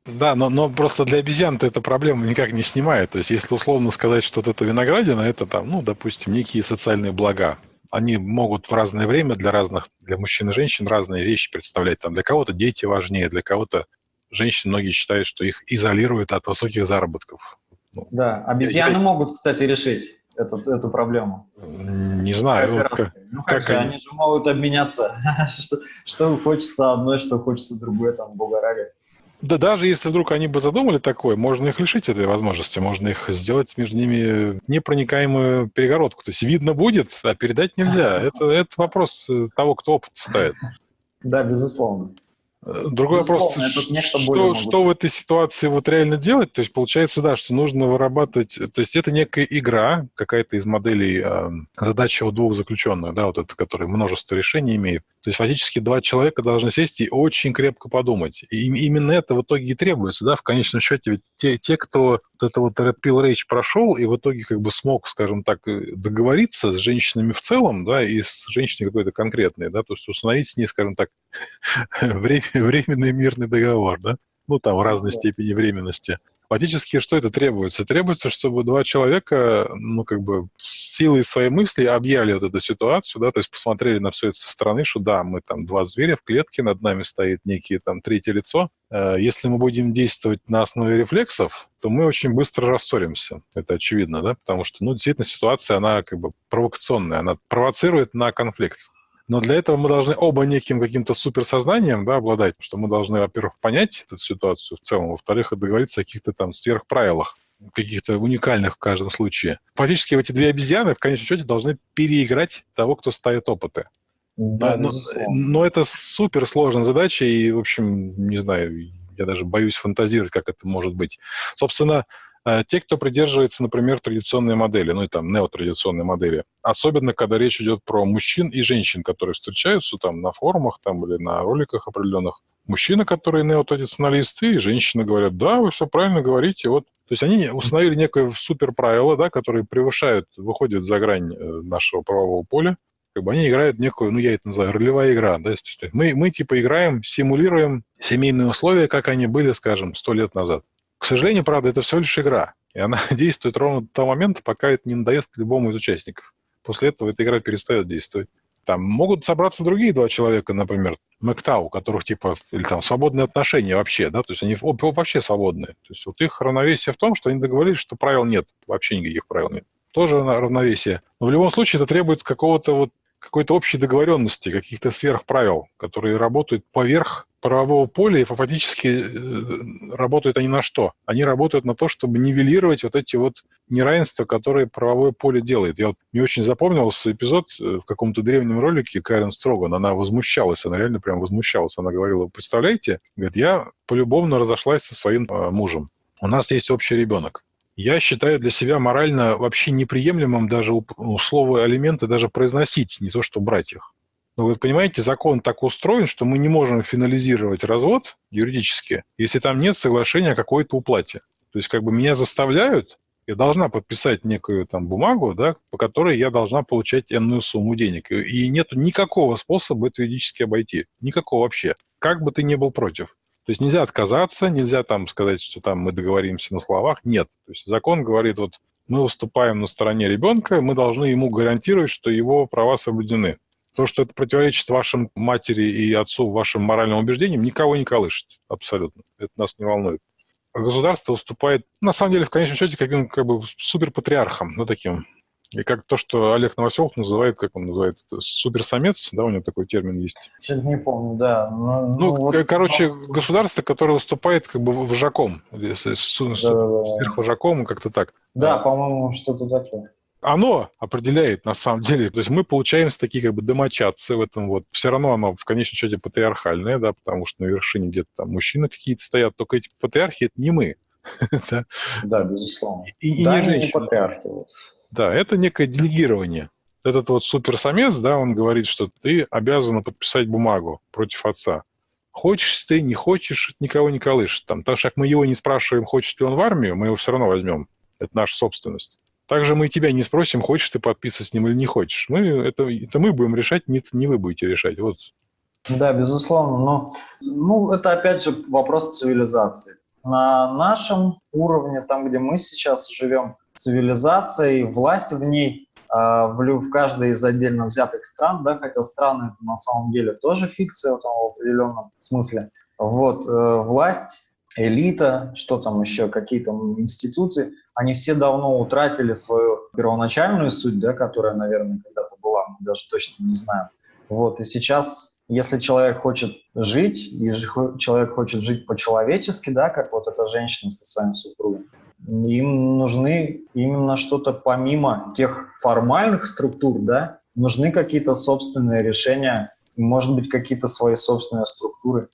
Да, но, но просто для обезьян-то эта проблема никак не снимает. То есть если условно сказать, что вот это виноградина, это там, ну, допустим, некие социальные блага. Они могут в разное время для разных, для мужчин и женщин разные вещи представлять. Там для кого-то дети важнее, для кого-то женщин многие считают, что их изолируют от высоких заработков. Ну, Да, обезьяны Я- могут, кстати, решить эту, эту проблему. не знаю, как- ну как, как же, они? они... же могут обменяться. что, что хочется одной, что хочется другой, там, бога ради. Да даже если вдруг они бы задумали такое, можно их лишить этой возможности, можно их сделать между ними непроникаемую перегородку. То есть видно будет, а передать нельзя. Это, это вопрос э, того, кто опыт ставит. Да, безусловно. Другой вопрос, что, могут. что в этой ситуации вот реально делать? То есть получается, да, что нужно вырабатывать, то есть это некая игра, какая-то из моделей э, задачи у двух заключенных, да, вот это, который множество решений имеет. То есть фактически два человека должны сесть и очень крепко подумать. И им- именно это в итоге и требуется, да, в конечном счете, ведь те, те кто это вот Red Pill Rage прошел и в итоге как бы смог, скажем так, э, договориться с женщинами в целом, да, и с женщиной какой-то конкретной, да, то есть установить с ней, скажем так, временный мирный договор, да, ну, там, в разной степени временности. Фактически, что это требуется? Требуется, чтобы два человека, ну, как бы, силой своей мысли объяли вот эту ситуацию, да, то есть посмотрели на все это со стороны, что да, мы там два зверя в клетке, над нами стоит некие там третье лицо. Э, Если мы будем действовать на основе рефлексов, то мы очень быстро рассоримся. Это очевидно, да, потому что, ну, действительно, ситуация, она как бы провокационная, она провоцирует на конфликт. Но для этого мы должны оба неким каким-то суперсознанием да, обладать, что мы должны, во-первых, понять эту ситуацию в целом, во-вторых, договориться о каких-то там сверхправилах, каких-то уникальных в каждом случае. Фактически эти две обезьяны в конечном счете должны переиграть того, кто ставит опыты. Да, но, но это супер сложная задача, и, в общем, не знаю, я даже боюсь фантазировать, как это может быть. Собственно, те, кто придерживается, например, традиционной модели, ну и там неотрадиционной модели, особенно когда речь идет про мужчин и женщин, которые встречаются там на форумах там, или на роликах определенных, мужчины, которые неотрадиционалисты, и женщины говорят, да, вы все правильно говорите, вот то есть они установили некое супер правило, да, которые превышают, выходят за грань э, нашего правового поля, как бы они играют некую, ну я это называю, ролевая игра, да, мы, мы типа играем, симулируем семейные условия, как они были, скажем, сто лет назад. К сожалению, правда, это всего лишь игра, и она действует ровно до того момента, пока это не надоест любому из участников. После этого эта игра перестает действовать. Там могут собраться другие два человека, например, МэКТА, у которых типа, или там свободные отношения вообще, да, то есть они об- вообще свободные. То есть вот их равновесие в том, что они договорились, что правил нет, вообще никаких правил нет. Тоже равновесие. Но в любом случае это требует какого-то вот какой-то общей договоренности, каких-то сверхправил, которые работают поверх правового поля и фактически э, работают они на что? Они работают на то, чтобы нивелировать вот эти вот неравенства, которые правовое поле делает. Я вот, мне очень запомнился эпизод э, в каком-то древнем ролике Карен Строган. Она возмущалась, она реально прям возмущалась. Она говорила, представляете, говорит, я полюбовно разошлась со своим э, мужем. У нас есть общий ребенок. Я считаю для себя морально вообще неприемлемым даже ну, слово алименты даже произносить, не то что брать их. Но вы понимаете, закон так устроен, что мы не можем финализировать развод юридически, если там нет соглашения о какой-то уплате. То есть как бы меня заставляют, я должна подписать некую там бумагу, да, по которой я должна получать энную сумму денег. И нет никакого способа это юридически обойти. Никакого вообще. Как бы ты ни был против. То есть нельзя отказаться, нельзя там сказать, что там мы договоримся на словах. Нет. То есть закон говорит, вот мы выступаем на стороне ребенка, мы должны ему гарантировать, что его права соблюдены. То, что это противоречит вашим матери и отцу, вашим моральным убеждениям, никого не колышет. Абсолютно. Это нас не волнует. А государство выступает, на самом деле, в конечном счете, каким как бы суперпатриархом, ну, таким. И как то, что Олег Новоселов называет, как он называет, суперсамец, да, у него такой термин есть. Что-то не помню, да. Но, Ну, вот- к- короче, государство, которое выступает как бы вожаком, если сверхвожаком, как-то так. Да, по-моему, что-то такое. Оно определяет, на самом деле, то есть мы получаемся такие как бы домочадцы в этом вот. Все равно оно в конечном счете патриархальное, да, потому что на вершине где-то там мужчины какие-то стоят, только эти патриархи это не мы. да, Да, безусловно. И, да, не женщины. патриархи. Да, это некое делегирование. Этот вот суперсамец, да, он говорит, что ты обязан подписать бумагу против отца. Хочешь ты, не хочешь, никого не колышет. Там, так как мы его не спрашиваем, хочет ли он в армию, мы его все равно возьмем. Это наша собственность. Также мы тебя не спросим, хочешь ты подписывать с ним или не хочешь. Мы, это, это мы будем решать, не, не вы будете решать. Вот. Да, безусловно. Но ну, это опять же вопрос цивилизации. На нашем уровне, там, где мы сейчас живем, цивилизация и власть в ней, а, в, в каждой из отдельно взятых стран, да, хотя страны это на самом деле тоже фикция в, в определенном смысле. Вот, э, власть, элита, что там еще, какие-то институты, они все давно утратили свою первоначальную суть, да, которая, наверное, когда-то была, мы даже точно не знаем. Вот, и сейчас, если человек хочет жить, и человек хочет жить по-человечески, да, как вот эта женщина со своим супругом, им нужны именно что-то помимо тех формальных структур, да, нужны какие-то собственные решения, может быть, какие-то свои собственные структуры.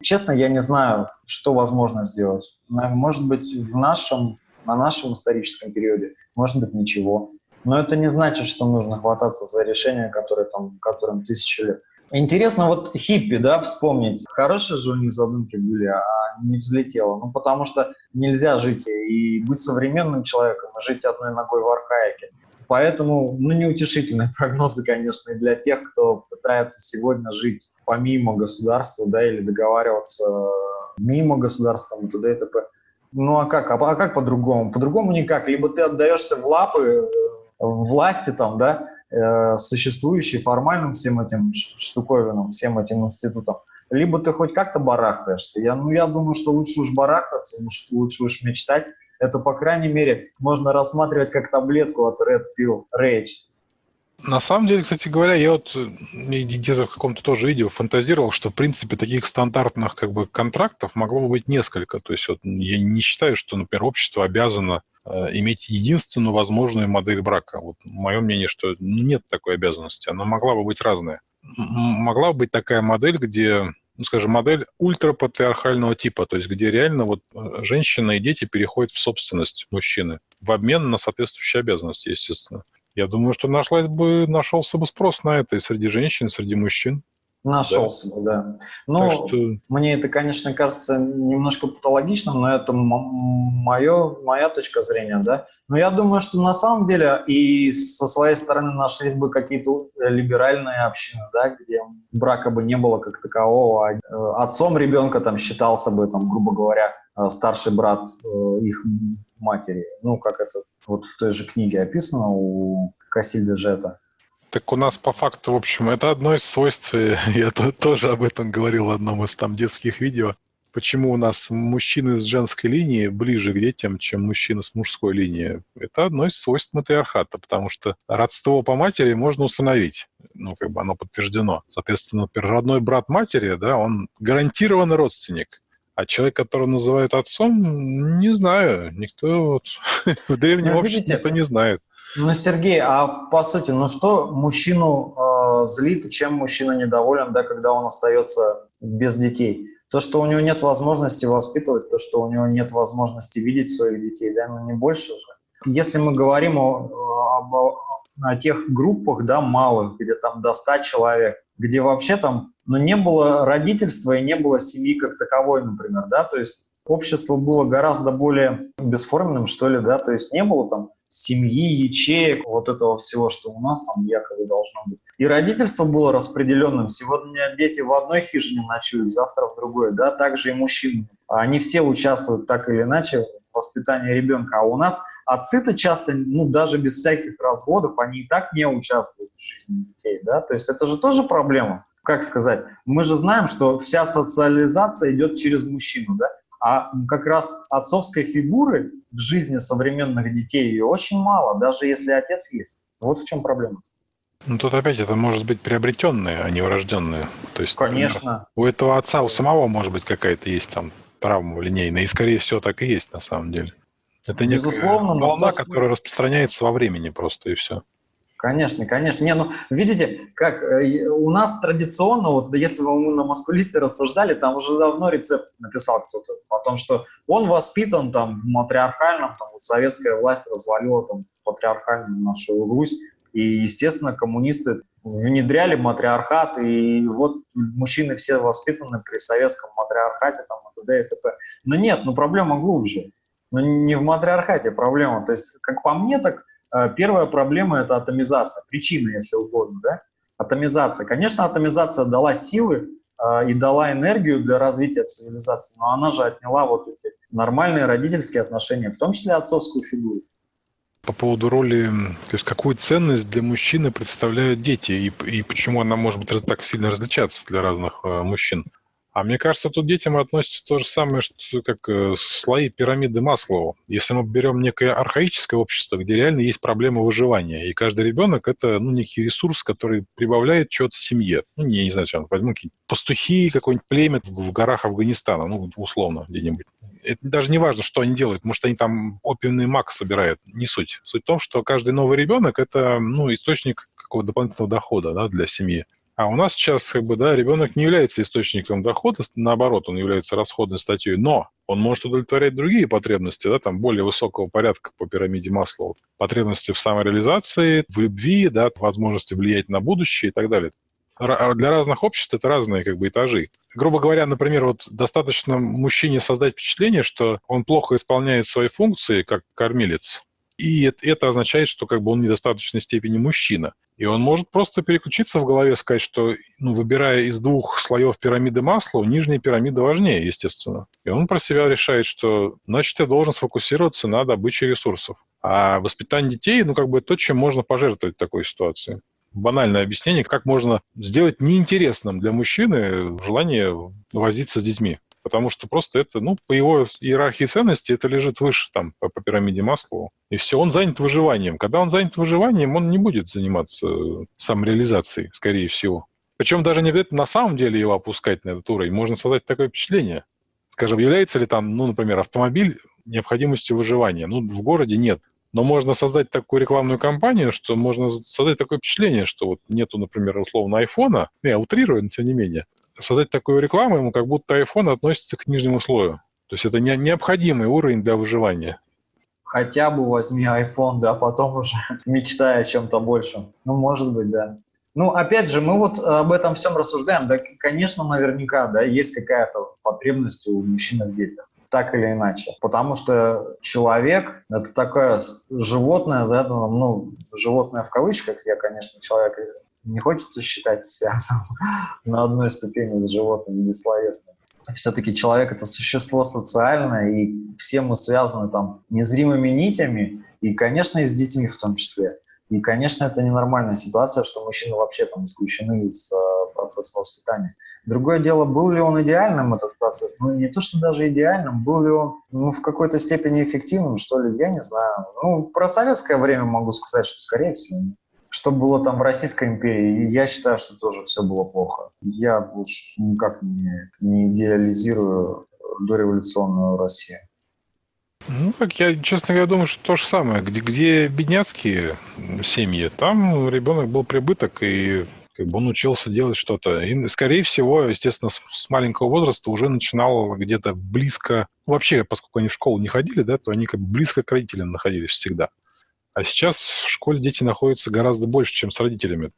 Честно, я не знаю, что возможно сделать. Может быть, в нашем, на нашем историческом периоде, может быть, ничего. Но это не значит, что нужно хвататься за решения, которые там, которым тысячу лет. Интересно вот хиппи, да, вспомнить. Хорошие же у них задумки были, а не взлетело. Ну, потому что нельзя жить и быть современным человеком, и жить одной ногой в архаике. Поэтому, ну, неутешительные прогнозы, конечно, и для тех, кто пытается сегодня жить помимо государства, да, или договариваться мимо государства, и т.д. и т.п. Ну а как? А, а как по-другому? По-другому никак. Либо ты отдаешься в лапы э, власти там, да, э, существующей формальным всем этим штуковинам, всем этим институтам, либо ты хоть как-то барахтаешься. Я, ну, я думаю, что лучше уж барахтаться, лучше уж мечтать. Это, по крайней мере, можно рассматривать как таблетку от Red Pill Rage. На самом деле, кстати говоря, я вот э, где-то в каком-то тоже видео фантазировал, что, в принципе, таких стандартных как бы контрактов могло бы быть несколько. То есть вот я не считаю, что, например, общество обязано э, иметь единственную возможную модель брака. Вот мое мнение, что нет такой обязанности. Она могла бы быть разная. Могла бы быть такая модель, где ну, скажем, модель ультрапатриархального типа, то есть где реально вот э, женщина и дети переходят в собственность мужчины в обмен на соответствующие обязанности, естественно. Я думаю, что нашлась бы, нашелся бы спрос на это и среди женщин, и среди мужчин. Нашелся да. бы, да. Ну, что... мне это, конечно, кажется немножко патологичным, но это мое, моя точка зрения, да. Но я думаю, что на самом деле и со своей стороны нашлись бы какие-то либеральные общины, да, где брака бы не было как такового. А, э, отцом ребенка там считался бы, там, грубо говоря, э, старший брат э, их матери. Ну, как это вот в той же книге описано у Кассильда Жета. Так у нас по факту, в общем, это одно из свойств, я тоже об этом говорил в одном из там детских видео, почему у нас мужчины с женской линии ближе к детям, чем мужчины с мужской линии. Это одно из свойств матриархата, потому что родство по матери можно установить, ну, как бы оно подтверждено. Соответственно, например, родной брат матери, да, он гарантированный родственник. А человек, которого называют отцом, не знаю. Никто вот, в древнем ну, обществе никто не знает. Ну, Сергей, а по сути, ну что мужчину э, злит, чем мужчина недоволен, да, когда он остается без детей? То, что у него нет возможности воспитывать, то, что у него нет возможности видеть своих детей, да, ну не больше же. Если мы говорим о, об, о тех группах, да, малых, где там до 100 человек, где вообще там, ну, не было родительства и не было семьи как таковой, например, да, то есть общество было гораздо более бесформенным, что ли, да, то есть не было там семьи, ячеек, вот этого всего, что у нас там якобы должно быть. И родительство было распределенным. Сегодня дети в одной хижине ночуют, завтра в другой, да, также и мужчины. Они все участвуют так или иначе в воспитании ребенка. А у нас отцы-то часто, ну, даже без всяких разводов, они и так не участвуют в жизни детей, да, то есть это же тоже проблема. Как сказать? Мы же знаем, что вся социализация идет через мужчину, да, а как раз отцовской фигуры в жизни современных детей ее очень мало, даже если отец есть. Вот в чем проблема. Ну тут опять это может быть приобретенные, а не урожденные. То есть, Конечно. Например, у этого отца, у самого может быть какая-то есть там травма линейная, и скорее всего так и есть на самом деле. Это Безусловно, волна, которая распространяется во времени просто и все. Конечно, конечно. Не, ну, видите, как э, у нас традиционно, вот если мы на маскулисте рассуждали, там уже давно рецепт написал кто-то о том, что он воспитан там в матриархальном, там вот советская власть развалила там патриархальную нашу Русь, и, естественно, коммунисты внедряли матриархат, и вот мужчины все воспитаны при советском матриархате, там, и т.д. и т.п. Но нет, ну проблема глубже. Но не в матриархате проблема. То есть, как по мне, так первая проблема – это атомизация, причина, если угодно, да? Атомизация. Конечно, атомизация дала силы э, и дала энергию для развития цивилизации, но она же отняла вот эти нормальные родительские отношения, в том числе отцовскую фигуру. По поводу роли, то есть какую ценность для мужчины представляют дети и, и почему она может быть так сильно различаться для разных э, мужчин? А мне кажется, тут детям относится то же самое, что как э, слои пирамиды Маслоу. Если мы берем некое архаическое общество, где реально есть проблема выживания, и каждый ребенок это ну, некий ресурс, который прибавляет чего-то семье. Ну, не, не знаю, что возьму какие-то пастухи, какой-нибудь племя в горах Афганистана, ну, условно, где-нибудь. Это даже не важно, что они делают, может, они там опиумный мак собирают, не суть. Суть в том, что каждый новый ребенок это ну, источник какого-то дополнительного дохода да, для семьи. А у нас сейчас, как бы, да, ребенок не является источником дохода, наоборот, он является расходной статьей, но он может удовлетворять другие потребности, да, там более высокого порядка по пирамиде Маслоу. Потребности в самореализации, в любви, да, возможности влиять на будущее и так далее. Для разных обществ это разные как бы этажи. Грубо говоря, например, вот достаточно мужчине создать впечатление, что он плохо исполняет свои функции как кормилец, и это означает, что как бы он в недостаточной степени мужчина. И он может просто переключиться в голове, сказать, что, ну, выбирая из двух слоев пирамиды масла, нижняя пирамида важнее, естественно. И он про себя решает, что, значит, я должен сфокусироваться на добыче ресурсов. А воспитание детей, ну, как бы то, чем можно пожертвовать в такой ситуации. Банальное объяснение, как можно сделать неинтересным для мужчины желание возиться с детьми. Потому что просто это, ну, по его иерархии ценностей, это лежит выше там по, по пирамиде Маслоу. И все, он занят выживанием. Когда он занят выживанием, он не будет заниматься самореализацией, скорее всего. Причем даже не обязательно на самом деле его опускать на этот уровень. Можно создать такое впечатление. Скажем, является ли там, ну, например, автомобиль необходимостью выживания? Ну, в городе нет. Но можно создать такую рекламную кампанию, что можно создать такое впечатление, что вот нету, например, условно айфона, ну, я утрирую, но тем не менее, создать такую рекламу, ему как будто iPhone относится к нижнему слою. То есть это не, необходимый уровень для выживания. Хотя бы возьми iPhone, да, потом уже мечтай о чем-то большем. Ну, может быть, да. Ну, опять же, мы вот об этом всем рассуждаем. Да, конечно, наверняка, да, есть какая-то потребность у мужчин в детях так или иначе. Потому что человек – это такое животное, да, ну, животное в кавычках, я, конечно, человек не хочется считать себя на одной ступени с животным бессловесным. Все-таки человек — это существо социальное, и все мы связаны там незримыми нитями, и, конечно, и с детьми в том числе. И, конечно, это ненормальная ситуация, что мужчины вообще там исключены из uh, процесса воспитания. Другое дело, был ли он идеальным, этот процесс? Ну, не то, что даже идеальным, был ли он ну, в какой-то степени эффективным, что ли, я не знаю. Ну, про советское время могу сказать, что, скорее всего, нет что было там в Российской империи, я считаю, что тоже все было плохо. Я уж никак не, не идеализирую дореволюционную Россию. Ну, как я, честно говоря, думаю, что то же самое. Где, где бедняцкие семьи, там ребенок был прибыток, и как бы он учился делать что-то. И, скорее всего, естественно, с, с маленького возраста уже начинал где-то близко... Вообще, поскольку они в школу не ходили, да, то они как бы близко к родителям находились всегда. А сейчас в школе дети находятся гораздо больше, чем с родителями.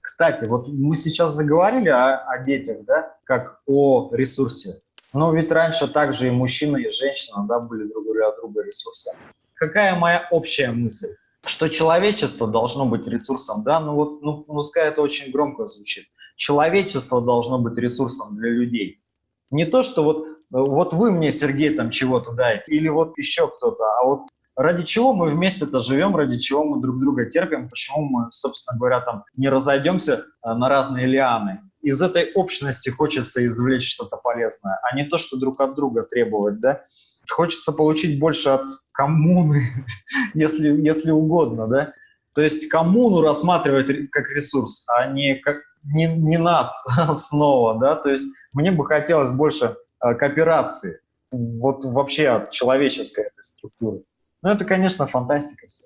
Кстати, вот мы сейчас заговорили о, о детях, да, как о ресурсе. Но ведь раньше также и мужчина, и женщина, да, были друг для друга ресурсом. Какая моя общая мысль? Что человечество должно быть ресурсом, да, ну вот, ну, пускай это очень громко звучит. Человечество должно быть ресурсом для людей. Не то, что вот, вот вы мне, Сергей, там чего-то даете, или вот еще кто-то, а вот ради чего мы вместе-то живем, ради чего мы друг друга терпим, почему мы, собственно говоря, там не разойдемся э, на разные лианы. Из этой общности хочется извлечь что-то полезное, а не то, что друг от друга требовать, да. Хочется получить больше от коммуны, если, если угодно, да. То есть коммуну рассматривать как ресурс, а не, как, не, не нас снова, да. То есть мне бы хотелось больше э, кооперации, вот вообще от человеческой структуры. Ну, это, конечно, фантастика все.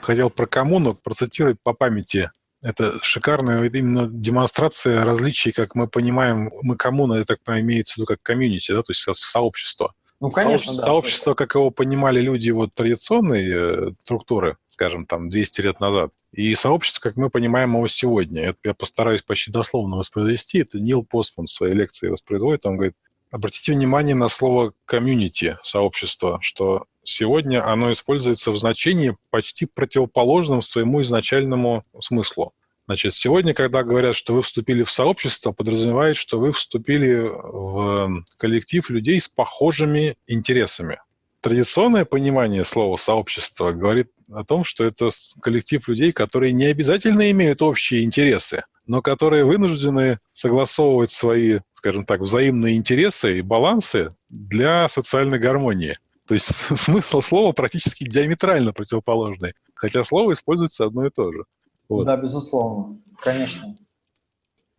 Хотел про коммуну процитировать по памяти. Это шикарная именно демонстрация различий, как мы понимаем, мы коммуна, это, так имеется в виду как комьюнити, да, то есть сообщество. Ну, конечно, сообщество, да. Сообщество, как его понимали люди вот традиционной э, структуры, скажем, там, 200 лет назад, и сообщество, как мы понимаем его сегодня. Это я постараюсь почти дословно воспроизвести. Это Нил Постман в своей лекции воспроизводит. Он говорит, обратите внимание на слово комьюнити, сообщество, что Сегодня оно используется в значении почти противоположном своему изначальному смыслу. Значит, сегодня, когда говорят, что вы вступили в сообщество, подразумевает, что вы вступили в коллектив людей с похожими интересами. Традиционное понимание слова «сообщество» говорит о том, что это коллектив людей, которые не обязательно имеют общие интересы, но которые вынуждены согласовывать свои, скажем так, взаимные интересы и балансы для социальной гармонии. То есть смысл слова практически диаметрально противоположный, хотя слово используется одно и то же. Вот. Да, безусловно, конечно.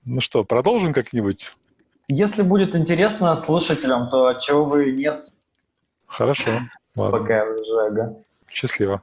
Ну что, продолжим как-нибудь? Если будет интересно слушателям, то чего бы нет. Хорошо. Ладно. Пока уже, ага. Счастливо.